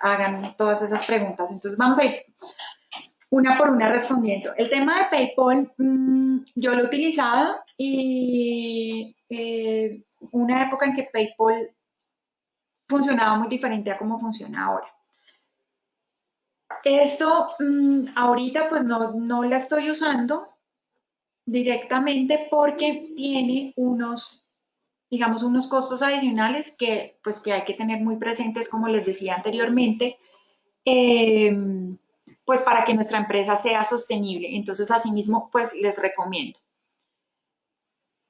hagan todas esas preguntas. Entonces, vamos a ir una por una respondiendo. El tema de PayPal, mm, yo lo he utilizado y eh, una época en que PayPal funcionaba muy diferente a cómo funciona ahora. Esto mm, ahorita pues no, no la estoy usando directamente porque tiene unos, digamos, unos costos adicionales que pues que hay que tener muy presentes, como les decía anteriormente. Eh, pues para que nuestra empresa sea sostenible. Entonces, asimismo, pues les recomiendo.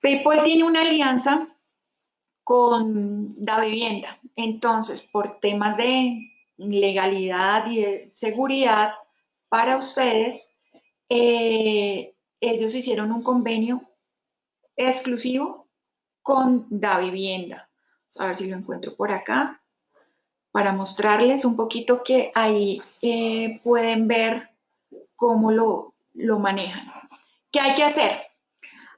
PayPal tiene una alianza con la vivienda. Entonces, por temas de, legalidad y de seguridad para ustedes, eh, ellos hicieron un convenio exclusivo con Da Vivienda. A ver si lo encuentro por acá para mostrarles un poquito que ahí eh, pueden ver cómo lo, lo, manejan. ¿Qué hay que hacer?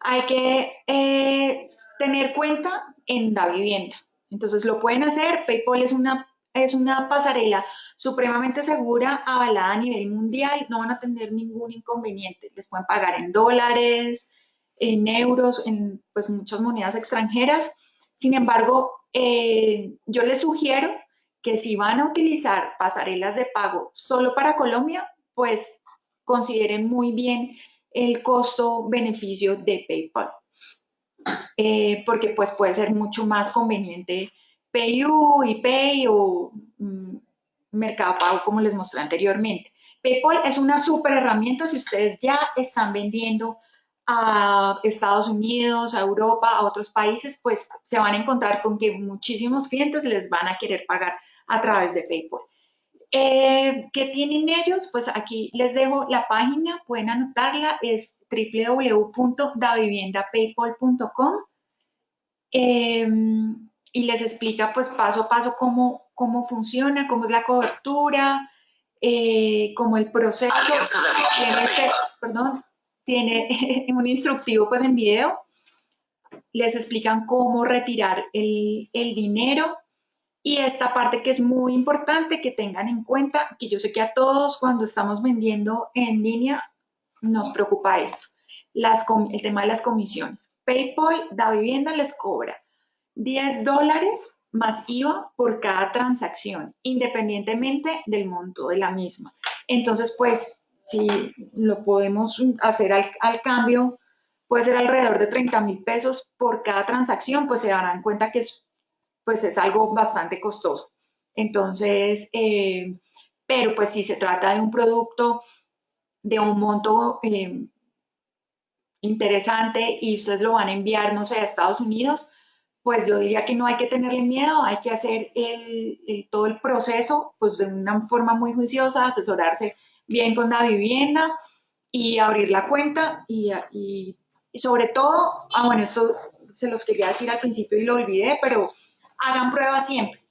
Hay que eh, tener cuenta en Da Vivienda. Entonces lo pueden hacer. PayPal es una, es una pasarela supremamente segura, avalada a nivel mundial. No van a tener ningún inconveniente. Les pueden pagar en dólares, en euros, en pues, muchas monedas extranjeras. Sin embargo, eh, yo les sugiero que si van a utilizar pasarelas de pago solo para Colombia, pues consideren muy bien el costo-beneficio de PayPal. Eh, porque pues puede ser mucho más conveniente PayU, Pay o mm, Mercado Pago como les mostré anteriormente. PayPal es una súper herramienta si ustedes ya están vendiendo a Estados Unidos, a Europa, a otros países, pues se van a encontrar con que muchísimos clientes les van a querer pagar a través de PayPal. Eh, ¿Qué tienen ellos? Pues aquí les dejo la página, pueden anotarla, es www.daviviendapaypal.com y les explica pues paso a paso cómo, cómo funciona, cómo es la cobertura, eh, cómo el proceso. Tiene, este, perdón, tiene *laughs* un instructivo pues en video, les explican cómo retirar el, el dinero, y esta parte que es muy importante que tengan en cuenta, que yo sé que a todos cuando estamos vendiendo en línea nos preocupa esto, las, el tema de las comisiones. PayPal, da vivienda, les cobra 10 dólares más IVA por cada transacción, independientemente del monto de la misma. Entonces, pues, si lo podemos hacer al, al cambio, puede ser alrededor de 30 mil pesos por cada transacción, pues se darán cuenta que es pues es algo bastante costoso. Entonces, eh, pero pues si se trata de un producto de un monto eh, interesante y ustedes lo van a enviar, no sé, a Estados Unidos, pues yo diría que no hay que tenerle miedo, hay que hacer el, todo el proceso pues de una forma muy juiciosa, asesorarse bien con la vivienda y abrir la cuenta y, y sobre todo, ah bueno, esto se los quería decir al principio y lo olvidé, pero hagan pruebas siempre.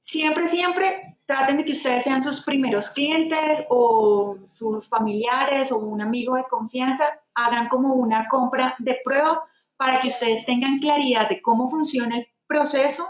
Siempre, siempre traten de que ustedes sean sus primeros clientes o sus familiares o un amigo de confianza, hagan como una compra de prueba para que ustedes tengan claridad de cómo funciona el proceso,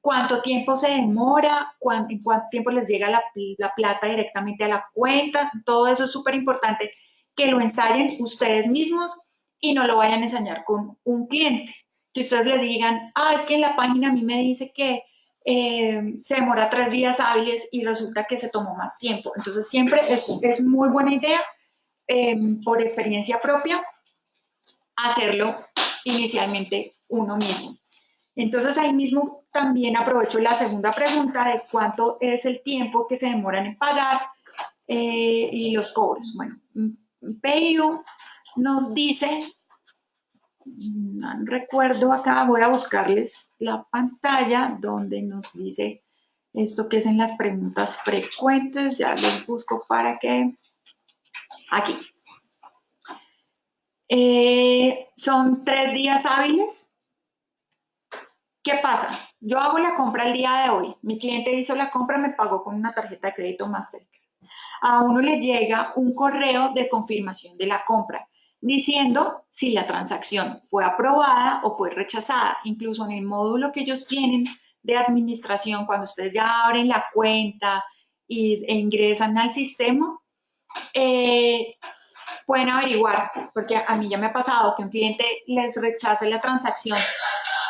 cuánto tiempo se demora, en cuánto tiempo les llega la, la plata directamente a la cuenta, todo eso es súper importante que lo ensayen ustedes mismos y no lo vayan a enseñar con un cliente que ustedes les digan, ah, es que en la página a mí me dice que eh, se demora tres días hábiles y resulta que se tomó más tiempo. Entonces siempre es, es muy buena idea, em, por experiencia propia, hacerlo inicialmente uno mismo. Entonces ahí mismo también aprovecho la segunda pregunta de cuánto es el tiempo que se demoran en pagar eh, y los cobros. Bueno, PayU nos dice no recuerdo acá, voy a buscarles la pantalla donde nos dice esto que es en las preguntas frecuentes, ya les busco para que, aquí. Eh, son tres días hábiles. ¿Qué pasa? Yo hago la compra el día de hoy, mi cliente hizo la compra, me pagó con una tarjeta de crédito Mastercard. A uno le llega un correo de confirmación de la compra diciendo si la transacción fue aprobada o fue rechazada. Incluso en el módulo que ellos tienen de administración, cuando ustedes ya abren la cuenta e ingresan al sistema, eh, pueden averiguar, porque a mí ya me ha pasado que un cliente les rechace la transacción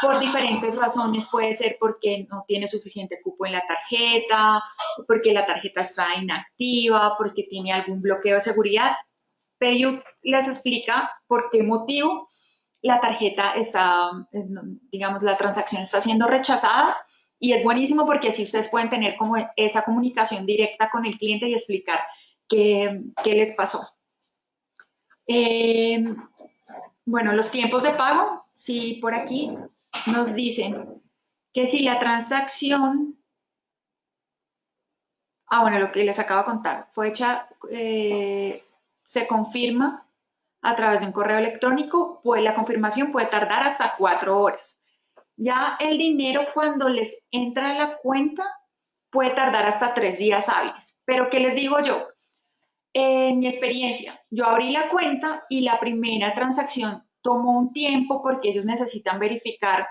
por diferentes razones, puede ser porque no tiene suficiente cupo en la tarjeta, porque la tarjeta está inactiva, porque tiene algún bloqueo de seguridad PayU les explica por qué motivo la tarjeta está, digamos, la transacción está siendo rechazada y es buenísimo porque así ustedes pueden tener como esa comunicación directa con el cliente y explicar qué, les pasó. Eh, bueno, los tiempos de pago, sí, por aquí nos dicen que si la transacción Ah, bueno, lo que les acabo de contar. Fue hecha, eh, se confirma a través de un correo electrónico, pues la confirmación puede tardar hasta cuatro horas. Ya el dinero cuando les entra a la cuenta puede tardar hasta tres días hábiles. Pero ¿qué les digo yo? En mi experiencia, yo abrí la cuenta y la primera transacción tomó un tiempo porque ellos necesitan verificar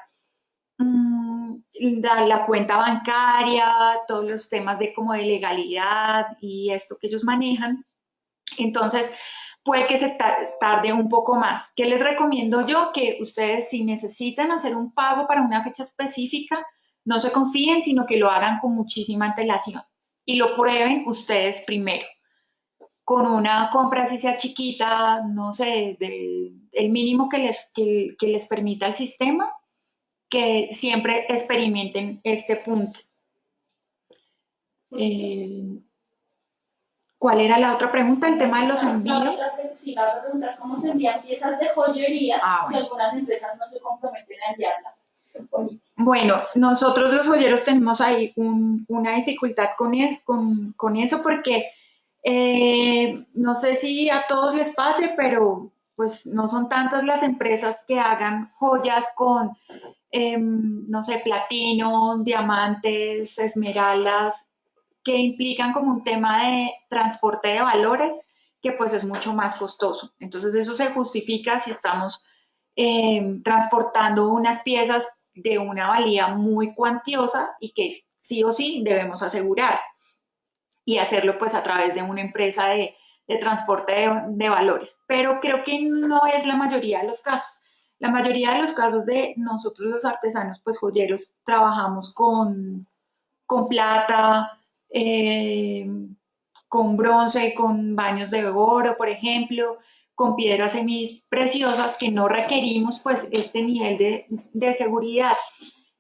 mm, la, cuenta bancaria, todos los temas de como de legalidad y esto que ellos manejan. Entonces, puede que se tarde un poco más. ¿Qué les recomiendo yo? Que ustedes si necesitan hacer un pago para una fecha específica, no se confíen, sino que lo hagan con muchísima antelación y lo prueben ustedes primero. Con una compra así sea chiquita, no sé, el mínimo que les, que, les permita el sistema, que siempre experimenten este punto. Eh, ¿Cuál era la otra pregunta? El tema de los envíos. sí, la otra pregunta es cómo se envían piezas de joyería ah, si algunas empresas no se comprometen a enviarlas. Bueno, nosotros los joyeros tenemos ahí una dificultad con, con, con eso porque eh, no sé si a todos les pase, pero pues no son tantas las empresas que hagan joyas con, em, no sé, platino, diamantes, esmeraldas, que implican como un tema de transporte de valores que pues es mucho más costoso. Entonces eso se justifica si estamos em, transportando unas piezas de una valía muy cuantiosa y que sí o sí debemos asegurar y hacerlo pues a través de una empresa de, transporte de, de, valores. Pero creo que no es la mayoría de los casos. La mayoría de los casos de nosotros los artesanos pues joyeros trabajamos con, con plata, eh, con bronce, con baños de oro, por ejemplo, con piedras preciosas que no requerimos pues este nivel de, seguridad.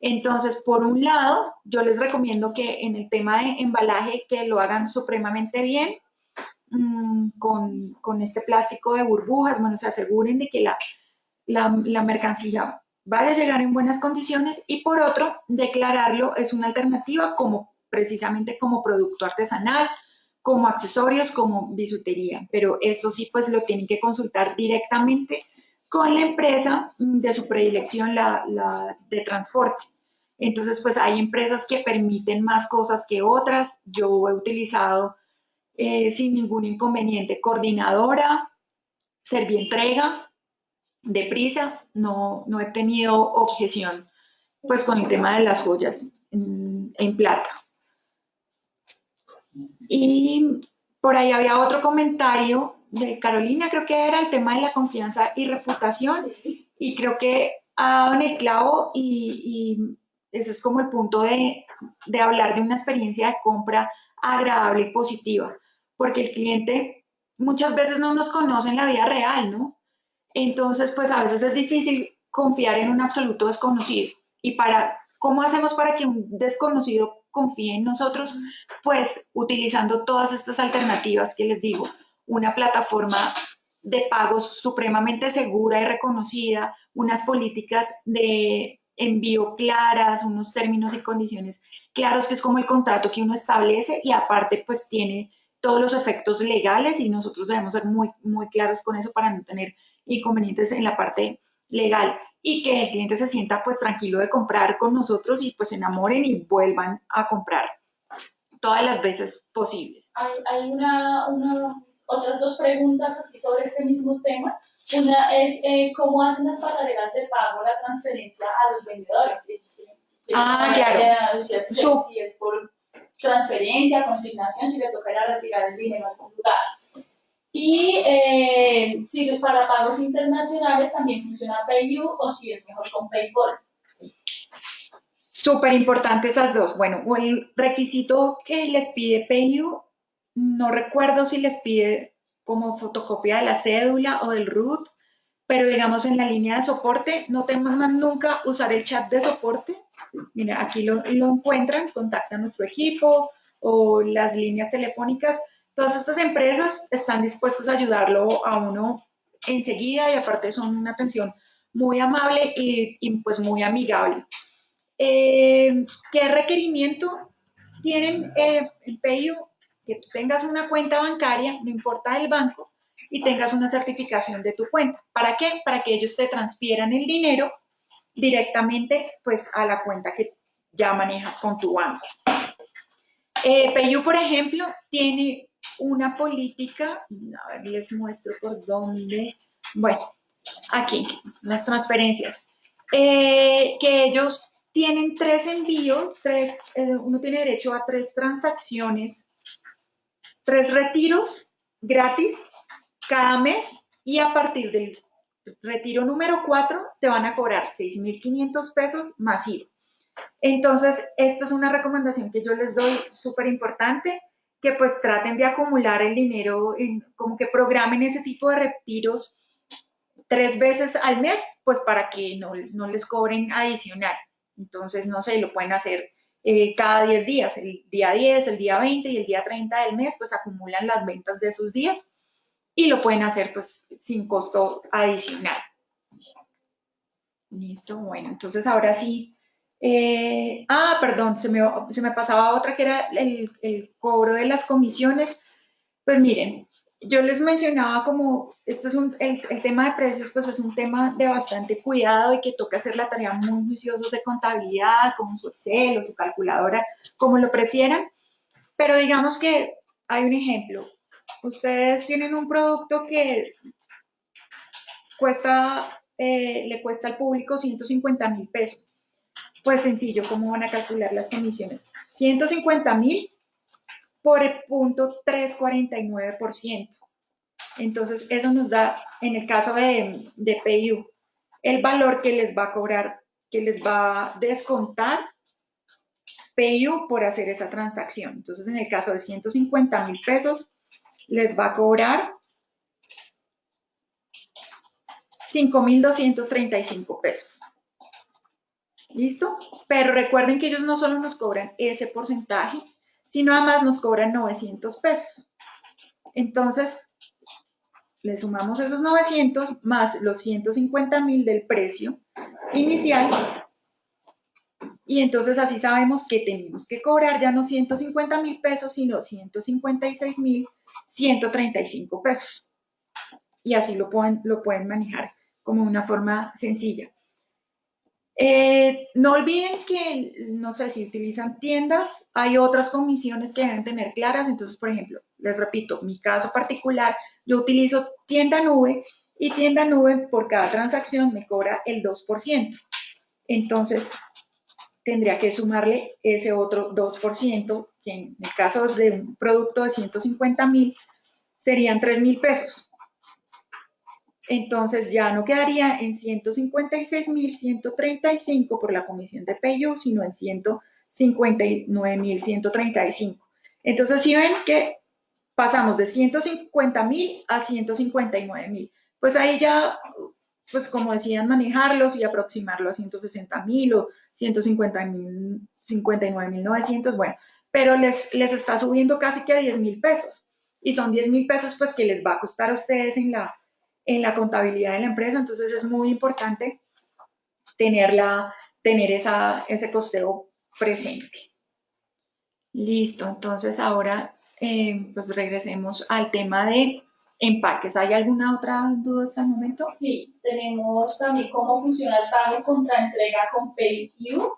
Entonces, por un lado, yo les recomiendo que en el tema de embalaje que lo hagan supremamente bien, mm, con, este plástico de burbujas, bueno, se aseguren de que la, la, mercancía vaya a llegar en buenas condiciones y por otro, declararlo es una alternativa como precisamente como producto artesanal, como accesorios, como bisutería. Pero esto sí, pues lo tienen que consultar directamente con la empresa de su predilección, la, de transporte. Entonces, pues hay empresas que permiten más cosas que otras. Yo he utilizado eh, sin ningún inconveniente coordinadora, servientrega, deprisa. No, no he tenido objeción pues con el tema de las joyas en plata. Y por ahí había otro comentario de Carolina, creo que era el tema de la confianza y reputación. Y creo que ha dado en el clavo y, ese es como el punto de, hablar de una experiencia de compra agradable y positiva, porque el cliente muchas veces no nos conoce en la vida real, ¿no? Entonces, pues a veces es difícil confiar en un absoluto desconocido. Y para, ¿cómo hacemos para que un desconocido confíe en nosotros, pues utilizando todas estas alternativas que les digo, una plataforma de pagos supremamente segura y reconocida, unas políticas de envío claras, unos términos y condiciones claros, que es como el contrato que uno establece y aparte pues tiene todos los efectos legales y nosotros debemos ser muy, muy claros con eso para no tener inconvenientes en la parte legal y que el cliente se sienta pues tranquilo de comprar con nosotros y pues se enamoren y vuelvan a comprar todas las veces posibles. Hay, una, otras dos preguntas así sobre este mismo tema. Una es eh, cómo hacen las pasarelas de pago la transferencia a los vendedores. Ah, claro. Si, si es por transferencia, consignación, si le tocará retirar el dinero al lugar. Y eh, si para pagos internacionales también funciona PayU o si es mejor con PayPal. Súper importante esas dos. Bueno, el requisito que les pide PayU, no recuerdo si les pide como fotocopia de la cédula o del root, pero digamos en la línea de soporte, no te mandan nunca usar el chat de soporte. Mira, aquí lo, lo encuentran, contacta a nuestro equipo o las líneas telefónicas Todas estas empresas están dispuestas a ayudarlo a uno enseguida y aparte son una atención muy amable y, pues muy amigable. Eh, ¿Qué requerimiento tienen eh, el PayU? Que tú tengas una cuenta bancaria, no importa el banco, y tengas una certificación de tu cuenta. ¿Para qué? Para que ellos te transfieran el dinero directamente pues a la cuenta que ya manejas con tu banco. Eh, Payu, por ejemplo, tiene una política, a ver, les muestro por dónde, bueno, aquí, las transferencias, eh, que ellos tienen tres envíos, tres, eh, uno tiene derecho a tres transacciones, tres retiros gratis cada mes y a partir del retiro número 4 te van a cobrar 6.500 pesos más Entonces, esta es una recomendación que yo les doy súper importante, que pues traten de acumular el dinero, en, como que programen ese tipo de retiros tres veces al mes, pues para que no, no les cobren adicional. Entonces, no sé, lo pueden hacer eh, cada 10 días, el día 10, el día 20 y el día 30 del mes, pues acumulan las ventas de esos días y lo pueden hacer pues sin costo adicional. Listo, bueno, entonces ahora sí. Eh, ah, perdón, se me, se me, pasaba otra que era el, el, cobro de las comisiones. Pues miren, yo les mencionaba como, este es un, el, el, tema de precios, pues es un tema de bastante cuidado y que toca hacer la tarea muy juiciosos de contabilidad, con su Excel o su calculadora, como lo prefieran. Pero digamos que hay un ejemplo, ustedes tienen un producto que cuesta, eh, le cuesta al público 150 mil pesos. Pues sencillo, ¿cómo van a calcular las comisiones? 150 mil por el punto 349%. Entonces, eso nos da, en el caso de, de PayU, el valor que les va a cobrar, que les va a descontar PayU por hacer esa transacción. Entonces, en el caso de 150 mil pesos, les va a cobrar 5,235 pesos. ¿Listo? Pero recuerden que ellos no solo nos cobran ese porcentaje, sino además nos cobran 900 pesos. Entonces, le sumamos esos 900 más los 150 mil del precio inicial y entonces así sabemos que tenemos que cobrar ya no 150 mil pesos, sino 156 mil 135 pesos. Y así lo pueden, lo pueden manejar como una forma sencilla. Eh, no olviden que, no sé, si utilizan tiendas, hay otras comisiones que deben tener claras. Entonces, por ejemplo, les repito, mi caso particular, yo utilizo tienda nube y tienda nube por cada transacción me cobra el 2%. Entonces, tendría que sumarle ese otro 2%, que en el caso de un producto de 150 mil, serían 3 mil pesos. Entonces ya no quedaría en 156 mil 135 por la comisión de PayU, sino en 159 mil 135. Entonces, si ven que pasamos de 150 mil a 159 mil, pues ahí ya pues como decían, manejarlos y aproximarlo a 160 mil o 150 mil, 59 mil 900, bueno, pero les, les está subiendo casi que a 10 mil pesos y son 10 mil pesos pues que les va a costar a ustedes en la, en la contabilidad de la empresa, entonces es muy importante tenerla, tener esa, ese costeo presente. Listo, entonces ahora eh, pues regresemos al tema de empaques. ¿Hay alguna otra duda hasta el momento? Sí, tenemos también cómo funciona el pago contra entrega con PayU.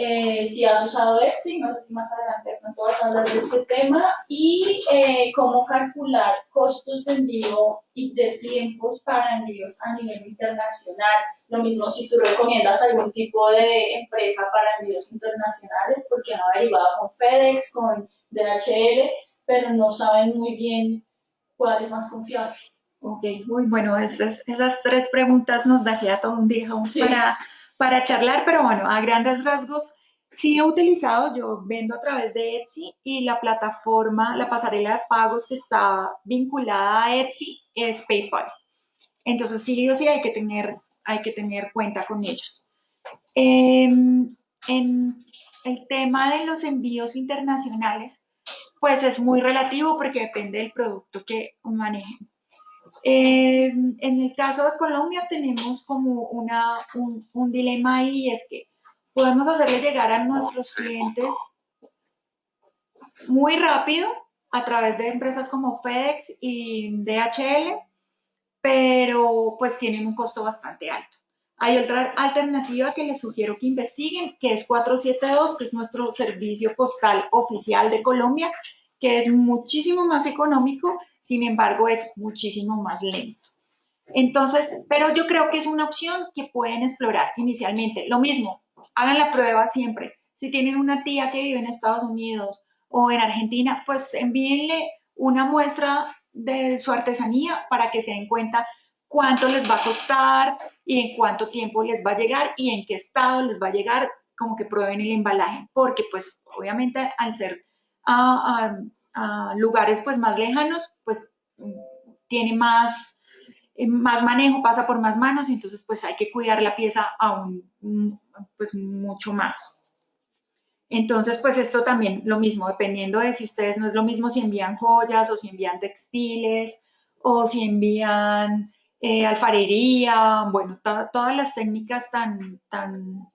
Eh, si has usado Etsy, no sé si más adelante pronto vas a hablar de este tema, y eh, cómo calcular costos de envío y de tiempos para envíos a nivel internacional. Lo mismo si tú recomiendas algún tipo de empresa para envíos internacionales, porque han averiguado con FedEx, con DHL, pero no saben muy bien cuál es más confiable. Ok, muy bueno, esas, esas tres preguntas nos daría todo un día para, para charlar, pero bueno, a grandes rasgos, sí he utilizado, yo vendo a través de Etsy y la plataforma, la pasarela de pagos que está vinculada a Etsy es PayPal. Entonces sí o sí hay que tener, hay que tener cuenta con ellos. Em, en el tema de los envíos internacionales, pues es muy relativo porque depende del producto que manejen. Eh, en el caso de Colombia tenemos como una, un, dilema ahí y es que podemos hacerle llegar a nuestros clientes muy rápido a través de empresas como FedEx y DHL, pero pues tienen un costo bastante alto. Hay otra alternativa que les sugiero que investiguen, que es 472, que es nuestro servicio postal oficial de Colombia, que es muchísimo más económico, sin embargo es muchísimo más lento. Entonces, pero yo creo que es una opción que pueden explorar inicialmente. Lo mismo, hagan la prueba siempre. Si tienen una tía que vive en Estados Unidos o en Argentina, pues envíenle una muestra de su artesanía para que se den cuenta cuánto les va a costar y en cuánto tiempo les va a llegar y en qué estado les va a llegar, como que prueben el embalaje, porque pues obviamente al ser lugares pues más lejanos, pues tiene más, más manejo, pasa por más manos y entonces pues hay que cuidar la pieza aún pues mucho más. Entonces, pues esto también lo mismo, dependiendo de si ustedes no es lo mismo si envían joyas o si envían textiles o si envían eh, alfarería, bueno, todas las técnicas tan, tan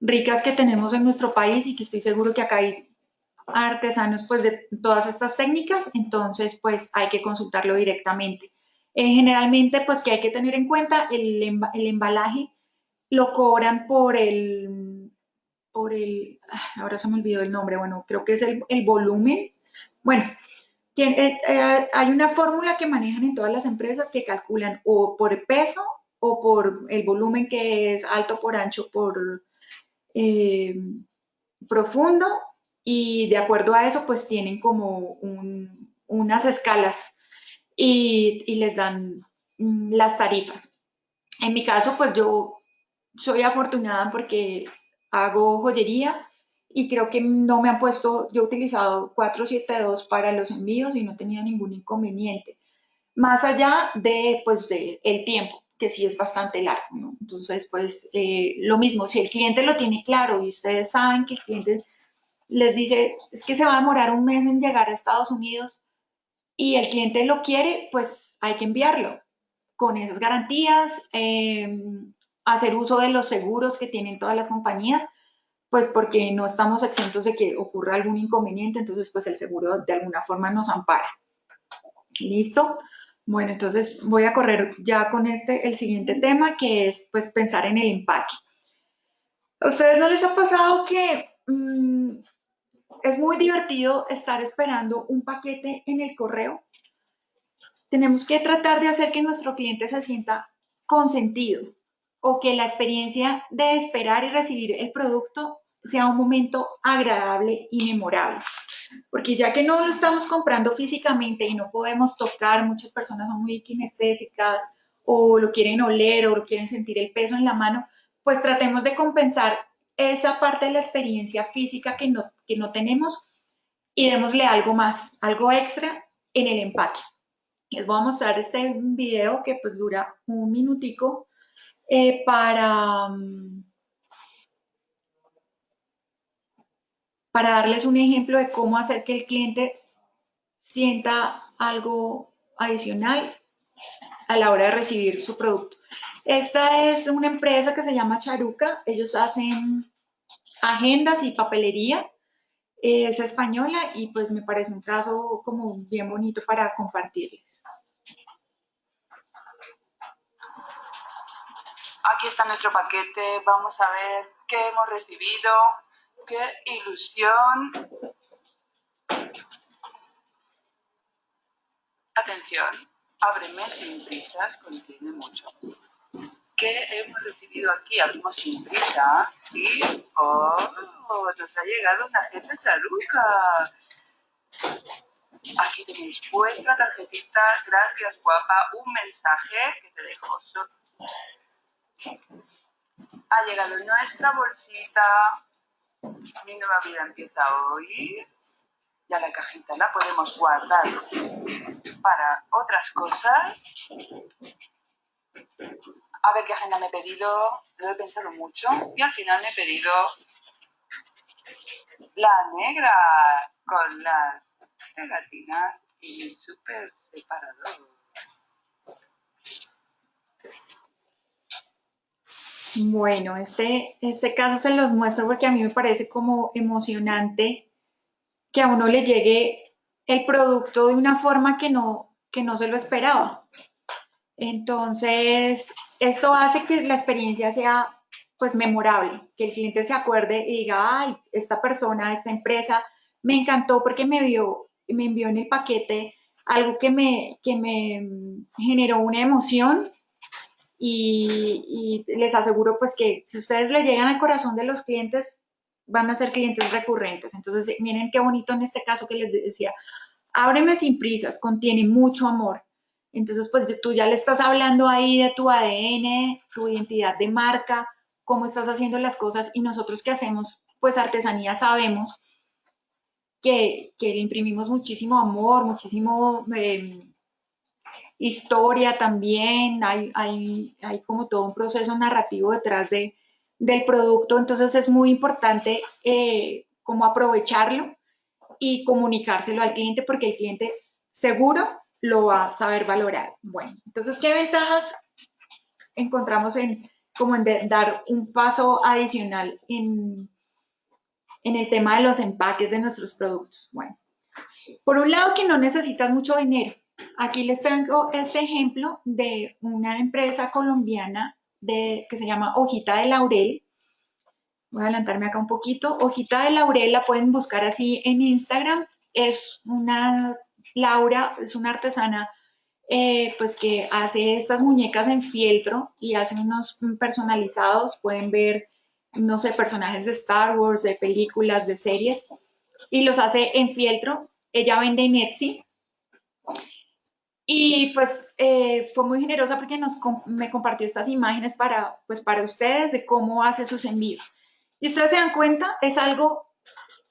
ricas que tenemos en nuestro país y que estoy seguro que acá hay artesanos pues de todas estas técnicas, entonces pues hay que consultarlo directamente. Eh, generalmente pues que hay que tener en cuenta el, el embalaje lo cobran por el por el, ah, ahora se me olvidó el nombre, bueno, creo que es el, volumen. Bueno, tiene, eh, hay una fórmula que manejan en todas las empresas que calculan o por peso o por el volumen que es alto por ancho por eh, profundo y de acuerdo a eso pues tienen como unas escalas y, y les dan mm, las tarifas. En mi caso pues yo soy afortunada porque hago joyería y creo que no me han puesto, yo he utilizado 472 para los envíos y no tenía ningún inconveniente. Más allá de, pues, de el tiempo, que sí es bastante largo, ¿no? Entonces, pues, eh, lo mismo, si el cliente lo tiene claro y ustedes saben que el cliente les dice, es que se va a demorar un mes en llegar a Estados Unidos y el cliente lo quiere, pues hay que enviarlo con esas garantías, eh, hacer uso de los seguros que tienen todas las compañías, pues porque no estamos exentos de que ocurra algún inconveniente, entonces pues el seguro de alguna forma nos ampara. ¿Listo? Bueno, entonces voy a correr ya con este, el siguiente tema, que es pues pensar en el empaque. ¿A ustedes no les ha pasado que mm, es muy divertido estar esperando un paquete en el correo? Tenemos que tratar de hacer que nuestro cliente se sienta consentido, o que la experiencia de esperar y recibir el producto sea un momento agradable y memorable. Porque ya que no lo estamos comprando físicamente y no podemos tocar, muchas personas son muy kinestésicas o lo quieren oler o lo quieren sentir el peso en la mano, pues tratemos de compensar esa parte de la experiencia física que no, que no tenemos y démosle algo más, algo extra en el empaque. Les voy a mostrar este video que pues dura un minutico eh, para, mm, para darles un ejemplo de cómo hacer que el cliente sienta algo adicional a la hora de recibir su producto. Esta es una empresa que se llama Charuca. Ellos hacen agendas y papelería. Es española y pues me parece un caso como bien bonito para compartirles. Aquí está nuestro paquete, vamos a ver qué hemos recibido, qué ilusión. Atención, ábreme sin prisas, contiene mucho. ¿Qué hemos recibido aquí? Abrimos sin prisa y ¡oh! Nos ha llegado una agenda charuca. Aquí tenéis vuestra tarjetita, gracias guapa, un mensaje que te dejo ha llegado nuestra bolsita. Mi nueva vida empieza hoy. Ya la cajita la podemos guardar para otras cosas. A ver qué agenda me he pedido. Lo he pensado mucho y al final me he pedido la negra con las pegatinas y mi súper separador. Bueno, este, este caso se los muestro porque a mí me parece como emocionante que a uno le llegue el producto de una forma que no, que no se lo esperaba. Entonces, esto hace que la experiencia sea pues memorable, que el cliente se acuerde y diga, ay, esta persona, esta empresa, me encantó porque me vio, me envió en el paquete algo que me, que me generó una emoción y, les aseguro pues que si ustedes le llegan al corazón de los clientes, van a ser clientes recurrentes. Entonces, miren qué bonito en este caso que les decía, ábreme sin prisas, contiene mucho amor. Entonces, pues tú ya le estás hablando ahí de tu ADN, tu identidad de marca, cómo estás haciendo las cosas y nosotros que hacemos pues artesanía sabemos que, que le imprimimos muchísimo amor, muchísimo em, historia también, hay, hay, hay, como todo un proceso narrativo detrás de, del producto, entonces es muy importante eh, como aprovecharlo y comunicárselo al cliente porque el cliente seguro lo va a saber valorar. Bueno, entonces, ¿qué ventajas encontramos en como en dar un paso adicional en, en el tema de los empaques de nuestros productos? Bueno, por un lado que no necesitas mucho dinero. Aquí les tengo este ejemplo de una empresa colombiana de, que se llama Hojita de Laurel. Voy a adelantarme acá un poquito. Hojita de Laurel la pueden buscar así en Instagram. Es una Laura es una artesana eh, pues que hace estas muñecas en fieltro y hace unos personalizados, pueden ver, no sé, personajes de Star Wars, de películas, de series, y los hace en fieltro. Ella vende en Etsy. Y pues eh, fue muy generosa porque nos, me compartió estas imágenes para, pues, para ustedes de cómo hace sus envíos. Y ustedes se dan cuenta, es algo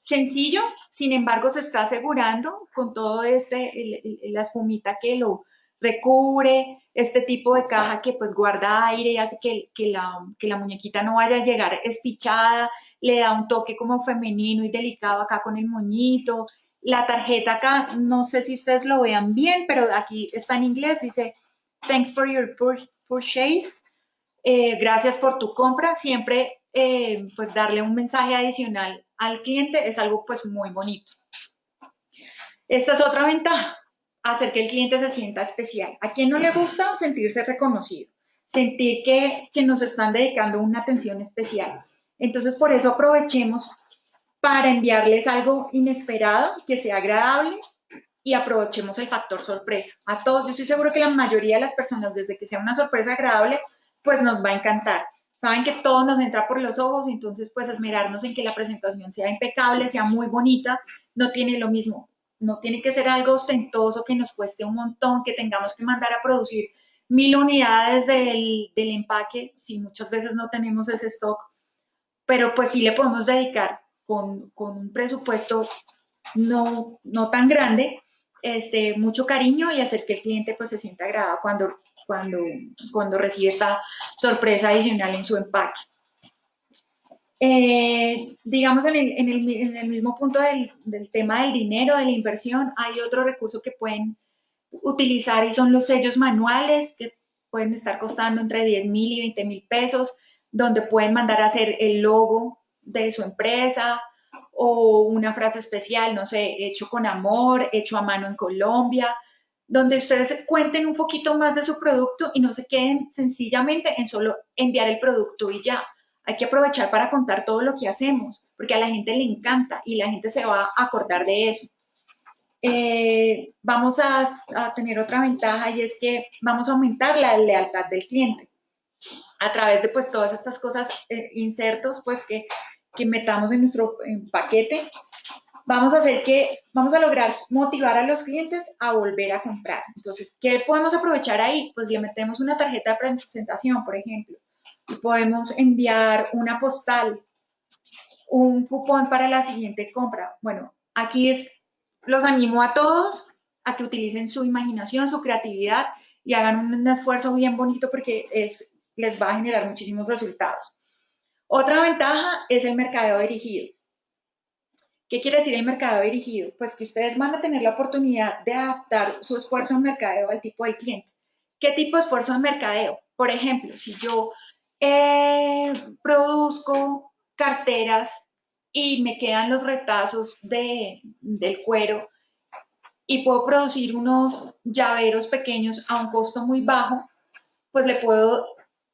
sencillo, sin embargo, se está asegurando con todo este, la espumita que lo recubre, este tipo de caja que pues guarda aire y hace que, la, que muñequita no vaya a llegar espichada, le da un toque como femenino y delicado acá con el moñito. La tarjeta acá, no sé si ustedes lo vean bien, pero aquí está en inglés, dice, thanks for your purchase, eh, gracias por tu compra. Siempre eh, pues darle un mensaje adicional al cliente es algo pues muy bonito. Esta es otra ventaja, hacer que el cliente se sienta especial. ¿A quién no le gusta sentirse reconocido? Sentir que, que nos están dedicando una atención especial. Entonces, por eso aprovechemos para enviarles algo inesperado, que sea agradable y aprovechemos el factor sorpresa. A todos, yo estoy seguro que la mayoría de las personas, desde que sea una sorpresa agradable, pues nos va a encantar saben que todo nos entra por los ojos, entonces pues esmerarnos en que la presentación sea impecable, sea muy bonita, no tiene lo mismo, no tiene que ser algo ostentoso que nos cueste un montón, que tengamos que mandar a producir mil unidades del, del empaque, si muchas veces no tenemos ese stock, pero pues sí le podemos dedicar con, con un presupuesto no, no tan grande, este, mucho cariño y hacer que el cliente pues se sienta agradado cuando cuando, cuando recibe esta sorpresa adicional en su empaque. Eh, digamos, en el, en, el, en el, mismo punto del, del, tema del dinero, de la inversión, hay otro recurso que pueden utilizar y son los sellos manuales que pueden estar costando entre 10 mil y 20 mil pesos, donde pueden mandar a hacer el logo de su empresa o una frase especial, no sé, hecho con amor, hecho a mano en Colombia, donde ustedes cuenten un poquito más de su producto y no se queden sencillamente en solo enviar el producto y ya. Hay que aprovechar para contar todo lo que hacemos, porque a la gente le encanta y la gente se va a acordar de eso. Eh, vamos a, tener otra ventaja y es que vamos a aumentar la lealtad del cliente a través de pues todas estas cosas, eh, insertos pues que, que metamos en nuestro paquete vamos a hacer que, vamos a lograr motivar a los clientes a volver a comprar. Entonces, ¿qué podemos aprovechar ahí? Pues le metemos una tarjeta de presentación, por ejemplo, y podemos enviar una postal, un cupón para la siguiente compra. Bueno, aquí es, los animo a todos a que utilicen su imaginación, su creatividad y hagan un esfuerzo bien bonito porque es, les va a generar muchísimos resultados. Otra ventaja es el mercadeo dirigido. ¿Qué quiere decir el mercado dirigido? Pues que ustedes van a tener la oportunidad de adaptar su esfuerzo en mercadeo al tipo de cliente. ¿Qué tipo de esfuerzo en mercadeo? Por ejemplo, si yo eh, produzco carteras y me quedan los retazos de, del cuero, y puedo producir unos llaveros pequeños a un costo muy bajo, pues le puedo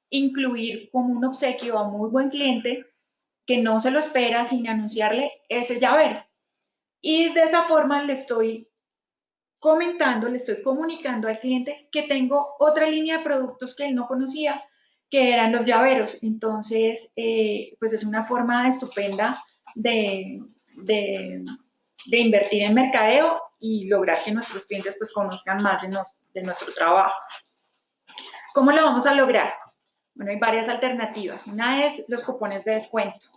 incluir como un obsequio a muy buen cliente que no se lo espera sin anunciarle ese llavero. Y de esa forma le estoy comentando, le estoy comunicando al cliente que tengo otra línea de productos que él no conocía, que eran los llaveros. Entonces, eh, pues es una forma estupenda de, de, invertir en mercadeo y lograr que nuestros clientes pues conozcan más de, de nuestro trabajo. ¿Cómo lo vamos a lograr? Bueno, hay varias alternativas. Una es los cupones de descuento.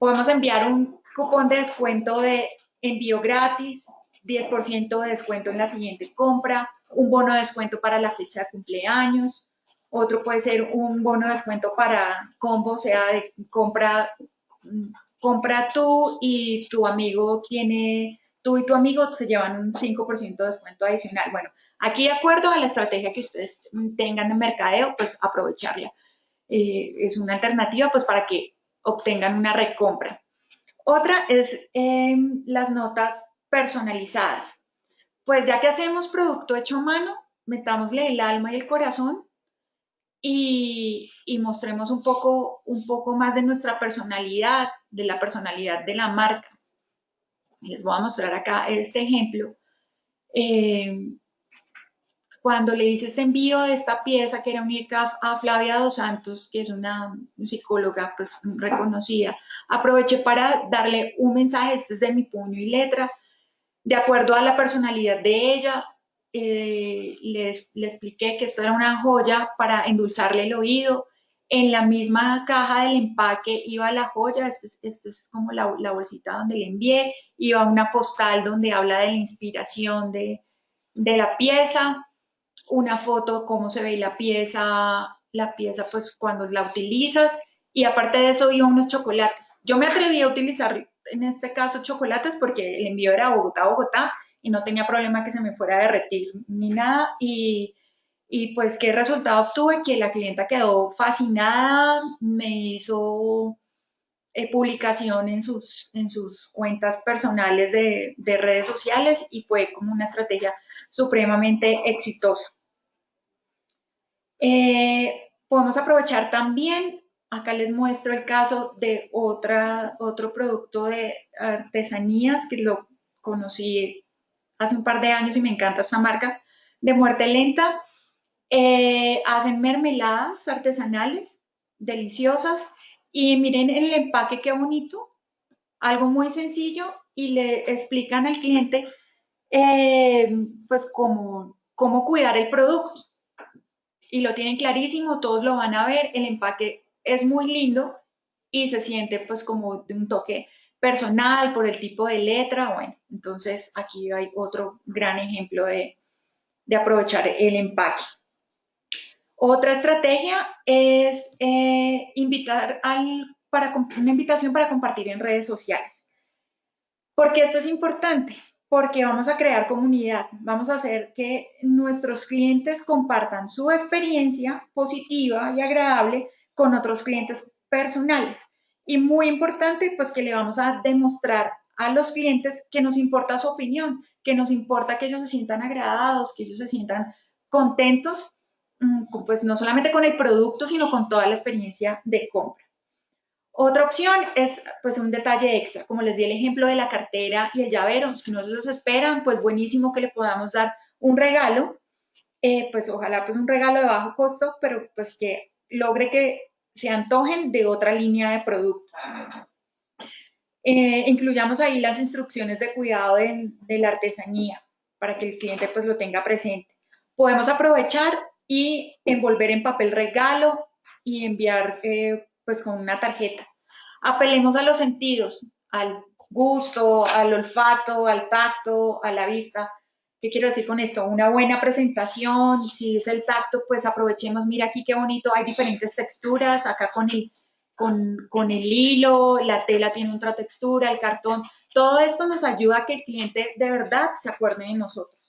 Podemos enviar un cupón de descuento de envío gratis, 10% de descuento en la siguiente compra, un bono de descuento para la fecha de cumpleaños, otro puede ser un bono de descuento para combo, o sea, de compra, compra tú y tu amigo tiene, tú y tu amigo se llevan un 5% de descuento adicional. Bueno, aquí de acuerdo a la estrategia que ustedes tengan de mercadeo, pues aprovecharla. Eh, es una alternativa pues para que obtengan una recompra. Otra es em, las notas personalizadas. Pues ya que hacemos producto hecho a mano, metámosle el alma y el corazón y, mostremos un poco, un poco más de nuestra personalidad, de la personalidad de la marca. Les voy a mostrar acá este ejemplo. Eh, cuando le hice este envío de esta pieza, que era un IRCAF a Flavia Dos Santos, que es una psicóloga pues, reconocida, aproveché para darle un mensaje, este es de mi puño y letra, de acuerdo a la personalidad de ella, eh, le expliqué que esto era una joya para endulzarle el oído. En la misma caja del empaque iba la joya, esta es, este es como la, la, bolsita donde le envié, iba una postal donde habla de la inspiración de, de la pieza, una foto, cómo se ve la pieza, la pieza pues cuando la utilizas, y aparte de eso iba unos chocolates. Yo me atreví a utilizar en este caso chocolates porque el envío era Bogotá, Bogotá, y no tenía problema que se me fuera a derretir ni nada. Y, y pues, ¿qué resultado obtuve? Que la clienta quedó fascinada, me hizo eh, publicación en sus, en sus cuentas personales de, de redes sociales y fue como una estrategia supremamente exitosa. Eh, podemos aprovechar también, acá les muestro el caso de otra, otro producto de artesanías que lo conocí hace un par de años y me encanta esta marca, de muerte lenta. Eh, hacen mermeladas artesanales, deliciosas, y miren el empaque qué bonito, algo muy sencillo, y le explican al cliente eh, pues cómo, cómo cuidar el producto. Y lo tienen clarísimo, todos lo van a ver, el empaque es muy lindo y se siente pues como de un toque personal, por el tipo de letra, bueno, entonces aquí hay otro gran ejemplo de, aprovechar el empaque. Otra estrategia es eh, invitar al, para, una invitación para compartir en redes sociales. Porque esto es importante, porque vamos a crear comunidad, vamos a hacer que nuestros clientes compartan su experiencia positiva y agradable con otros clientes personales. Y muy importante, pues que le vamos a demostrar a los clientes que nos importa su opinión, que nos importa que ellos se sientan agradados, que ellos se sientan contentos, mm, pues no solamente con el producto, sino con toda la experiencia de compra. Otra opción es pues un detalle extra, como les di el ejemplo de la cartera y el llavero, si no los esperan, pues buenísimo que le podamos dar un regalo, eh, pues ojalá pues un regalo de bajo costo, pero pues que logre que se antojen de otra línea de productos. Eh, incluyamos ahí las instrucciones de cuidado de, la artesanía para que el cliente pues lo tenga presente. Podemos aprovechar y envolver en papel regalo y enviar eh, pues con una tarjeta. Apelemos a los sentidos, al gusto, al olfato, al tacto, a la vista. ¿Qué quiero decir con esto? Una buena presentación, si es el tacto, pues aprovechemos, mira aquí qué bonito, hay diferentes texturas, acá con el, con, con el hilo, la tela tiene otra textura, el cartón, todo esto nos ayuda a que el cliente de verdad se acuerde de nosotros.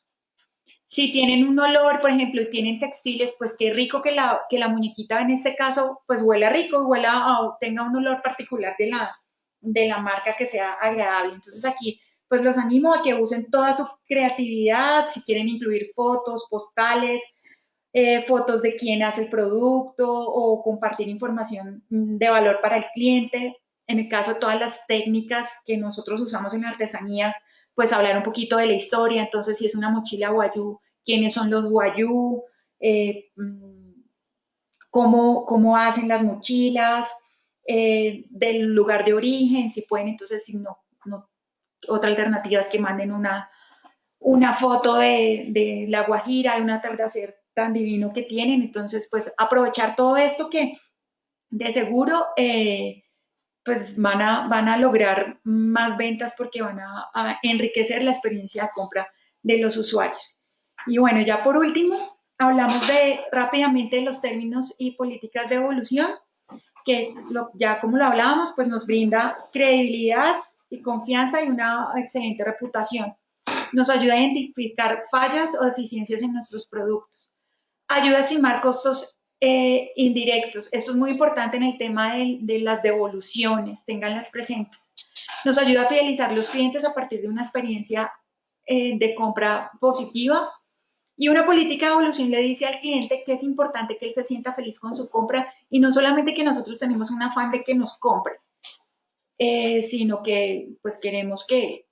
Si tienen un olor, por ejemplo, y tienen textiles, pues qué rico que la, que la muñequita en este caso, pues huela rico, huela o tenga un olor particular de la, de la marca que sea agradable. Entonces aquí pues los animo a que usen toda su creatividad, si quieren incluir fotos, postales, eh, fotos de quién hace el producto o compartir información mm, de valor para el cliente. En el caso de todas las técnicas que nosotros usamos en artesanías, pues hablar un poquito de la historia. Entonces, si es una mochila guayú, quiénes son los guayú, eh, mm, cómo, cómo, hacen las mochilas, eh, del lugar de origen, si pueden, entonces, si no, otra alternativa es que manden una, una foto de, de la Guajira, de un atardecer tan divino que tienen. Entonces, pues aprovechar todo esto que de seguro eh, pues van a, van a lograr más ventas porque van a, enriquecer la experiencia de compra de los usuarios. Y bueno, ya por último, hablamos de rápidamente de los términos y políticas de evolución, que ya como lo hablábamos, pues nos brinda credibilidad y confianza y una excelente reputación. Nos ayuda a identificar fallas o deficiencias en nuestros productos ayuda a estimar costos eh, indirectos. Esto es muy importante en el tema de, las devoluciones, tenganlas presentes. Nos ayuda a fidelizar los clientes a partir de una experiencia eh, de compra positiva. Y una política de evolución le dice al cliente que es importante que él se sienta feliz con su compra y no solamente que nosotros tenemos un afán de que nos compre, eh, sino que pues queremos que,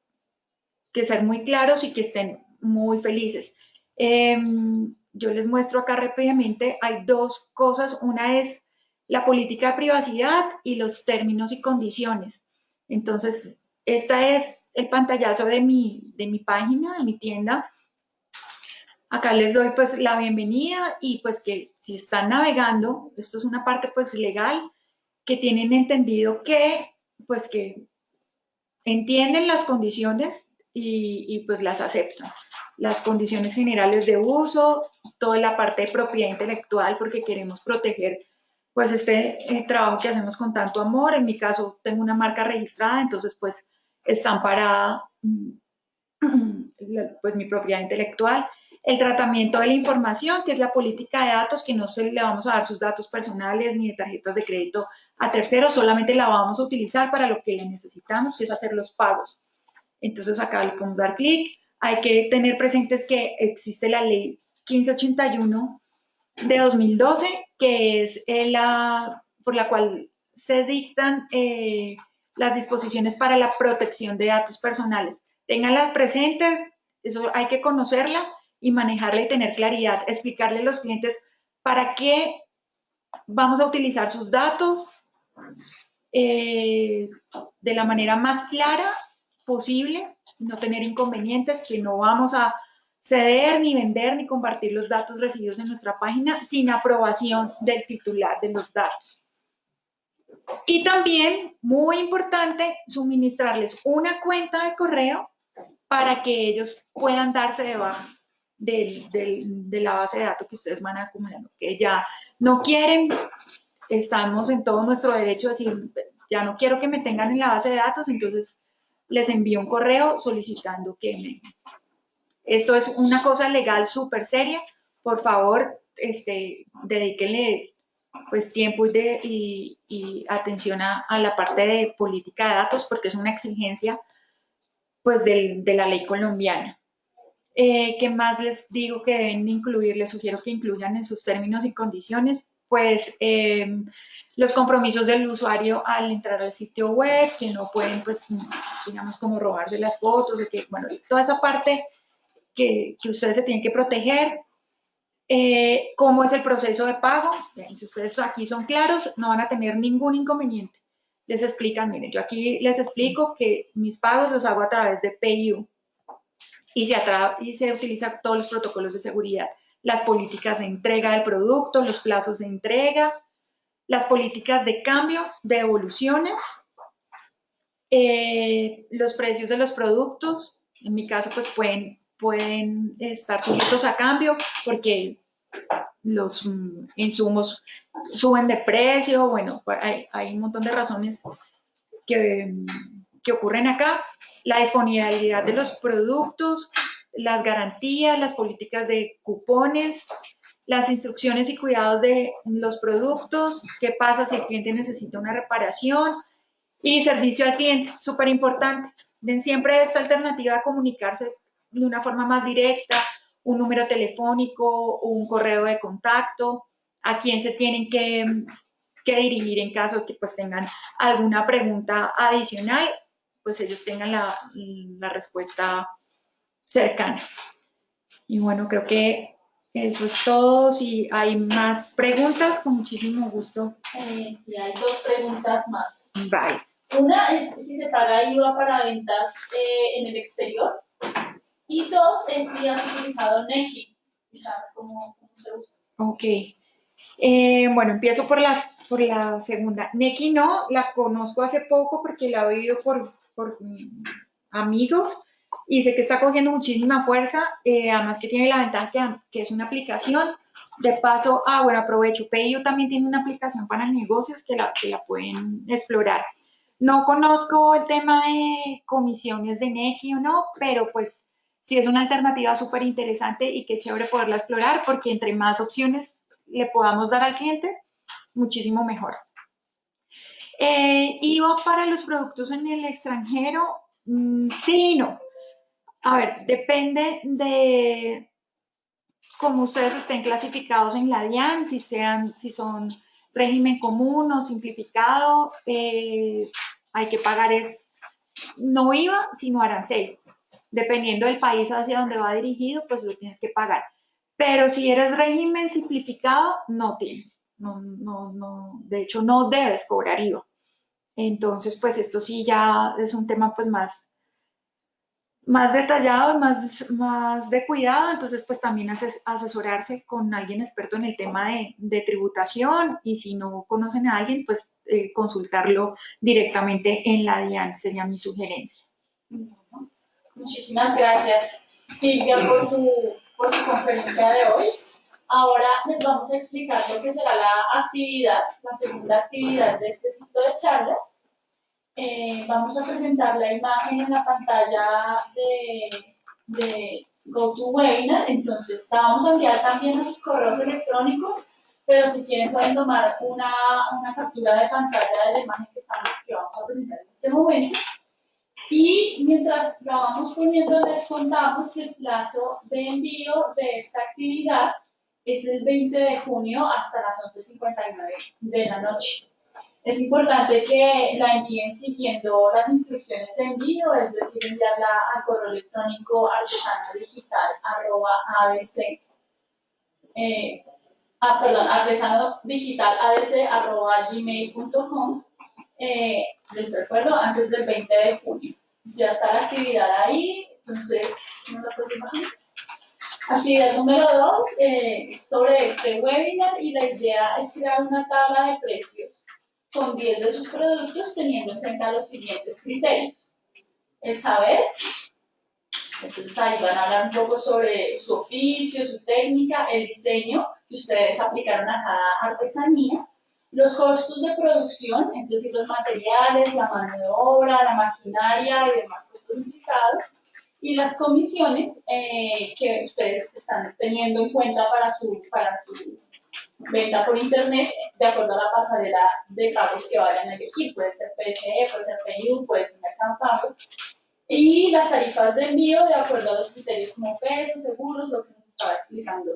que ser muy claros y que estén muy felices. Em, yo les muestro acá rápidamente, hay dos cosas. Una es la política de privacidad y los términos y condiciones. Entonces, esta es el pantallazo de mi, de mi página, de mi tienda. Acá les doy pues la bienvenida y pues que si están navegando, esto es una parte pues legal, que tienen entendido que pues que entienden las condiciones y, pues las aceptan las condiciones generales de uso, toda la parte de propiedad intelectual, porque queremos proteger pues este eh, trabajo que hacemos con tanto amor. En mi caso tengo una marca registrada, entonces pues está amparada mm, *clears throat* pues mi propiedad intelectual. El tratamiento de la información, que es la política de datos, que no se le vamos a dar sus datos personales ni de tarjetas de crédito a terceros, solamente la vamos a utilizar para lo que le necesitamos, que es hacer los pagos. Entonces acá le podemos dar clic, hay que tener presentes que existe la ley 1581 de 2012, que es eh, la por la cual se dictan eh, las disposiciones para la protección de datos personales. Ténganlas presentes, eso hay que conocerla y manejarla y tener claridad, explicarle a los clientes para qué vamos a utilizar sus datos eh, de la manera más clara posible, no tener inconvenientes, que no vamos a ceder, ni vender, ni compartir los datos recibidos en nuestra página sin aprobación del titular de los datos. Y también, muy importante, suministrarles una cuenta de correo para que ellos puedan darse de baja de la base de datos que ustedes van acumulando, que ya no quieren, estamos en todo nuestro derecho a decir, ya no quiero que me tengan en la base de datos, entonces les envío un correo solicitando que me... Esto es una cosa legal súper seria. Por favor, este, dedíquenle pues tiempo y, de, y, atención a, la parte de política de datos porque es una exigencia pues de la ley colombiana. Eh, ¿Qué más les digo que deben incluir? Les sugiero que incluyan en sus términos y condiciones, pues eh, los compromisos del usuario al entrar al sitio web, que no pueden, pues, digamos, como robarse las fotos, que, bueno, toda esa parte que, que ustedes se tienen que proteger. Eh, ¿Cómo es el proceso de pago? si ustedes aquí son claros, no van a tener ningún inconveniente. Les explican, miren, yo aquí les explico que mis pagos los hago a través de PayU y se, y se utiliza todos los protocolos de seguridad, las políticas de entrega del producto, los plazos de entrega, las políticas de cambio, de evoluciones, eh, los precios de los productos, en mi caso pues pueden, pueden estar sujetos a cambio porque los mm, insumos suben de precio, bueno, hay, hay un montón de razones que, que ocurren acá, la disponibilidad de los productos, las garantías, las políticas de cupones, las instrucciones y cuidados de los productos, qué pasa si el cliente necesita una reparación y servicio al cliente, súper importante. den siempre esta alternativa de comunicarse de una forma más directa, un número telefónico, un correo de contacto, a quién se tienen que, que dirigir en caso que pues tengan alguna pregunta adicional, pues ellos tengan la, la respuesta cercana. Y bueno, creo que eso es todo. Si hay más preguntas, con muchísimo gusto. Eh, sí, hay dos preguntas más. Bye. Una es si se paga IVA para ventas eh, en el exterior. Y dos es si has utilizado Neki. ¿Sabes cómo, cómo se usa? Ok. Eh, bueno, empiezo por, las, por la segunda. Neki no, la conozco hace poco porque la he oído por, por mm, amigos y sé que está cogiendo muchísima fuerza, eh, además que tiene la ventaja que, es una aplicación. De paso, ah, bueno, aprovecho, PayU también tiene una aplicación para negocios que la, que la pueden explorar. No conozco el tema de comisiones de Neki o no, pero pues sí es una alternativa súper interesante y qué chévere poderla explorar porque entre más opciones le podamos dar al cliente, muchísimo mejor. Eh, IVA para los productos en el extranjero, mm, sí y no. A ver, depende de cómo ustedes estén clasificados en la DIAN, si, sean, si son régimen común o simplificado, eh, hay que pagar es no IVA, sino arancel. Dependiendo del país hacia donde va dirigido, pues lo tienes que pagar. Pero si eres régimen simplificado, no tienes. No, no, no, de hecho, no debes cobrar IVA. Entonces, pues esto sí ya es un tema pues más más detallado, más, más de cuidado, entonces pues también asesorarse con alguien experto en el tema de, tributación y si no conocen a alguien, pues eh, consultarlo directamente en la DIAN, sería mi sugerencia. Muchísimas gracias Silvia por tu, por tu conferencia de hoy. Ahora les vamos a explicar lo que será la actividad, la segunda actividad de este ciclo de charlas eh, vamos a presentar la imagen en la pantalla de, de GoToWebinar, entonces la vamos a enviar también a sus correos electrónicos, pero si quieren pueden tomar una, una captura de pantalla de la imagen que, estamos, que vamos a presentar en este momento. Y mientras la vamos poniendo, les contamos que el plazo de envío de esta actividad es el 20 de junio hasta las 11.59 de la noche. Es importante que la envíen siguiendo las instrucciones de envío, es decir, enviarla al correo electrónico artesanodigital.adc. Eh, ah, perdón, artesanodigital.adc.gmail.com. Eh, les recuerdo, antes del 20 de junio. Ya está la actividad ahí, entonces, ¿no la imaginar? Actividad número 2 eh, sobre este webinar y la idea es crear una tabla de precios con 10 de sus productos teniendo en cuenta los siguientes criterios. El saber, entonces ahí van a hablar un poco sobre su oficio, su técnica, el diseño que ustedes aplicaron a cada artesanía, los costos de producción, es decir, los materiales, la mano de obra, la maquinaria y demás costos implicados, y las comisiones eh, que ustedes están teniendo en cuenta para su, para su venta por internet de acuerdo a la pasarela de pagos que vayan a elegir. Puede ser PSE, puede ser PIU, puede ser Mercado Pago. Y las tarifas de envío de acuerdo a los criterios como pesos, seguros, lo que nos estaba explicando.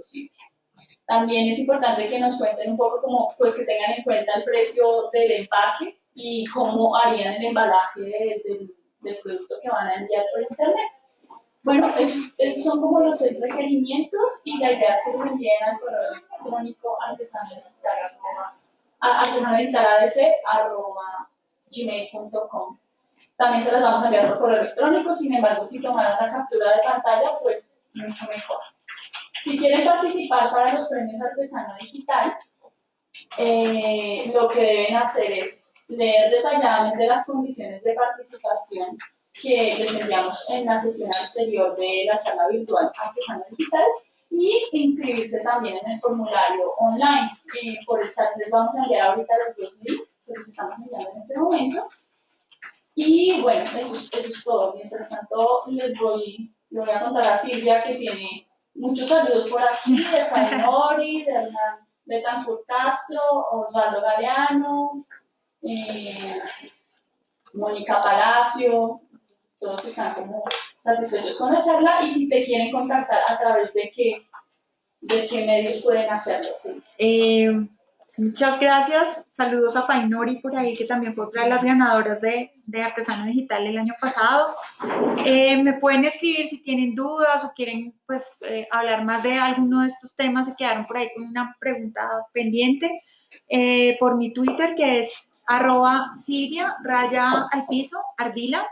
También es importante que nos cuenten un poco como, pues que tengan en cuenta el precio del empaque y cómo harían el embalaje del producto que van a enviar por internet. Bueno, esos, esos, son como los seis requerimientos y la idea es que lo envíen al correo electrónico gmail.com También se las vamos a enviar por correo electrónico, sin embargo, si tomaran la captura de pantalla, pues mucho mejor. Si quieren participar para los premios Artesano Digital, eh, lo que deben hacer es leer detalladamente las condiciones de participación que les enviamos en la sesión anterior de la charla virtual Artesano Digital y inscribirse también en el formulario online. Eh, por el chat les vamos a enviar ahorita los dos links que les estamos enviando en este momento. Y bueno, eso es, eso es todo. Mientras tanto, les voy, le voy a contar a Silvia que tiene muchos saludos por aquí, de *laughs* Faenori, de Hernán Betancourt Castro, Osvaldo Galeano, eh, Mónica Palacio, todos están como satisfechos con la charla y si te quieren contactar a través de qué, de qué medios pueden hacerlo. Eh, muchas gracias. Saludos a Painori por ahí, que también fue otra de las ganadoras de, de Artesano Digital el año pasado. Eh, me pueden escribir si tienen dudas o quieren pues, eh, hablar más de alguno de estos temas. Se quedaron por ahí con una pregunta pendiente. por mi Twitter, que es arroba Silvia, raya al piso, ardila,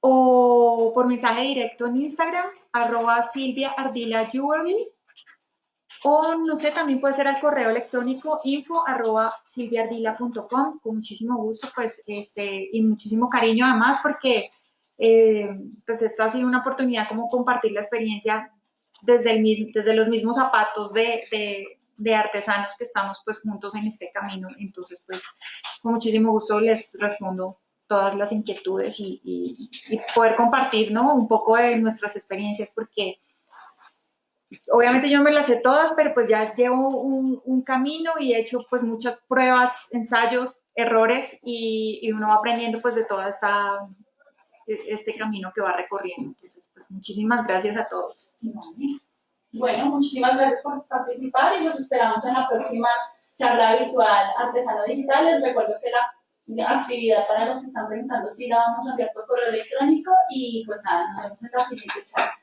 o por mensaje directo en Instagram, arroba Silvia Ardila Jewelry, o no sé, también puede ser al correo electrónico info arroba silviardila.com, con muchísimo gusto, pues, este, y muchísimo cariño además, porque eh, pues esta ha sido una oportunidad como compartir la experiencia desde, el desde los mismos zapatos de, de, de artesanos que estamos pues juntos en este camino. Entonces, pues, con muchísimo gusto les respondo todas las inquietudes y, y, y poder compartir, ¿no? Un poco de nuestras experiencias, porque obviamente yo me las sé todas, pero pues ya llevo un, un camino y he hecho pues muchas pruebas, ensayos, errores y, y uno va aprendiendo pues de toda esta este camino que va recorriendo. Entonces, pues muchísimas gracias a todos. Bueno, muchísimas gracias por participar y los esperamos en la próxima charla virtual Artesano Digital. Les recuerdo que la actividad para los que están preguntando si la vamos a enviar por correo electrónico y pues nada, nos vemos en la siguiente charla.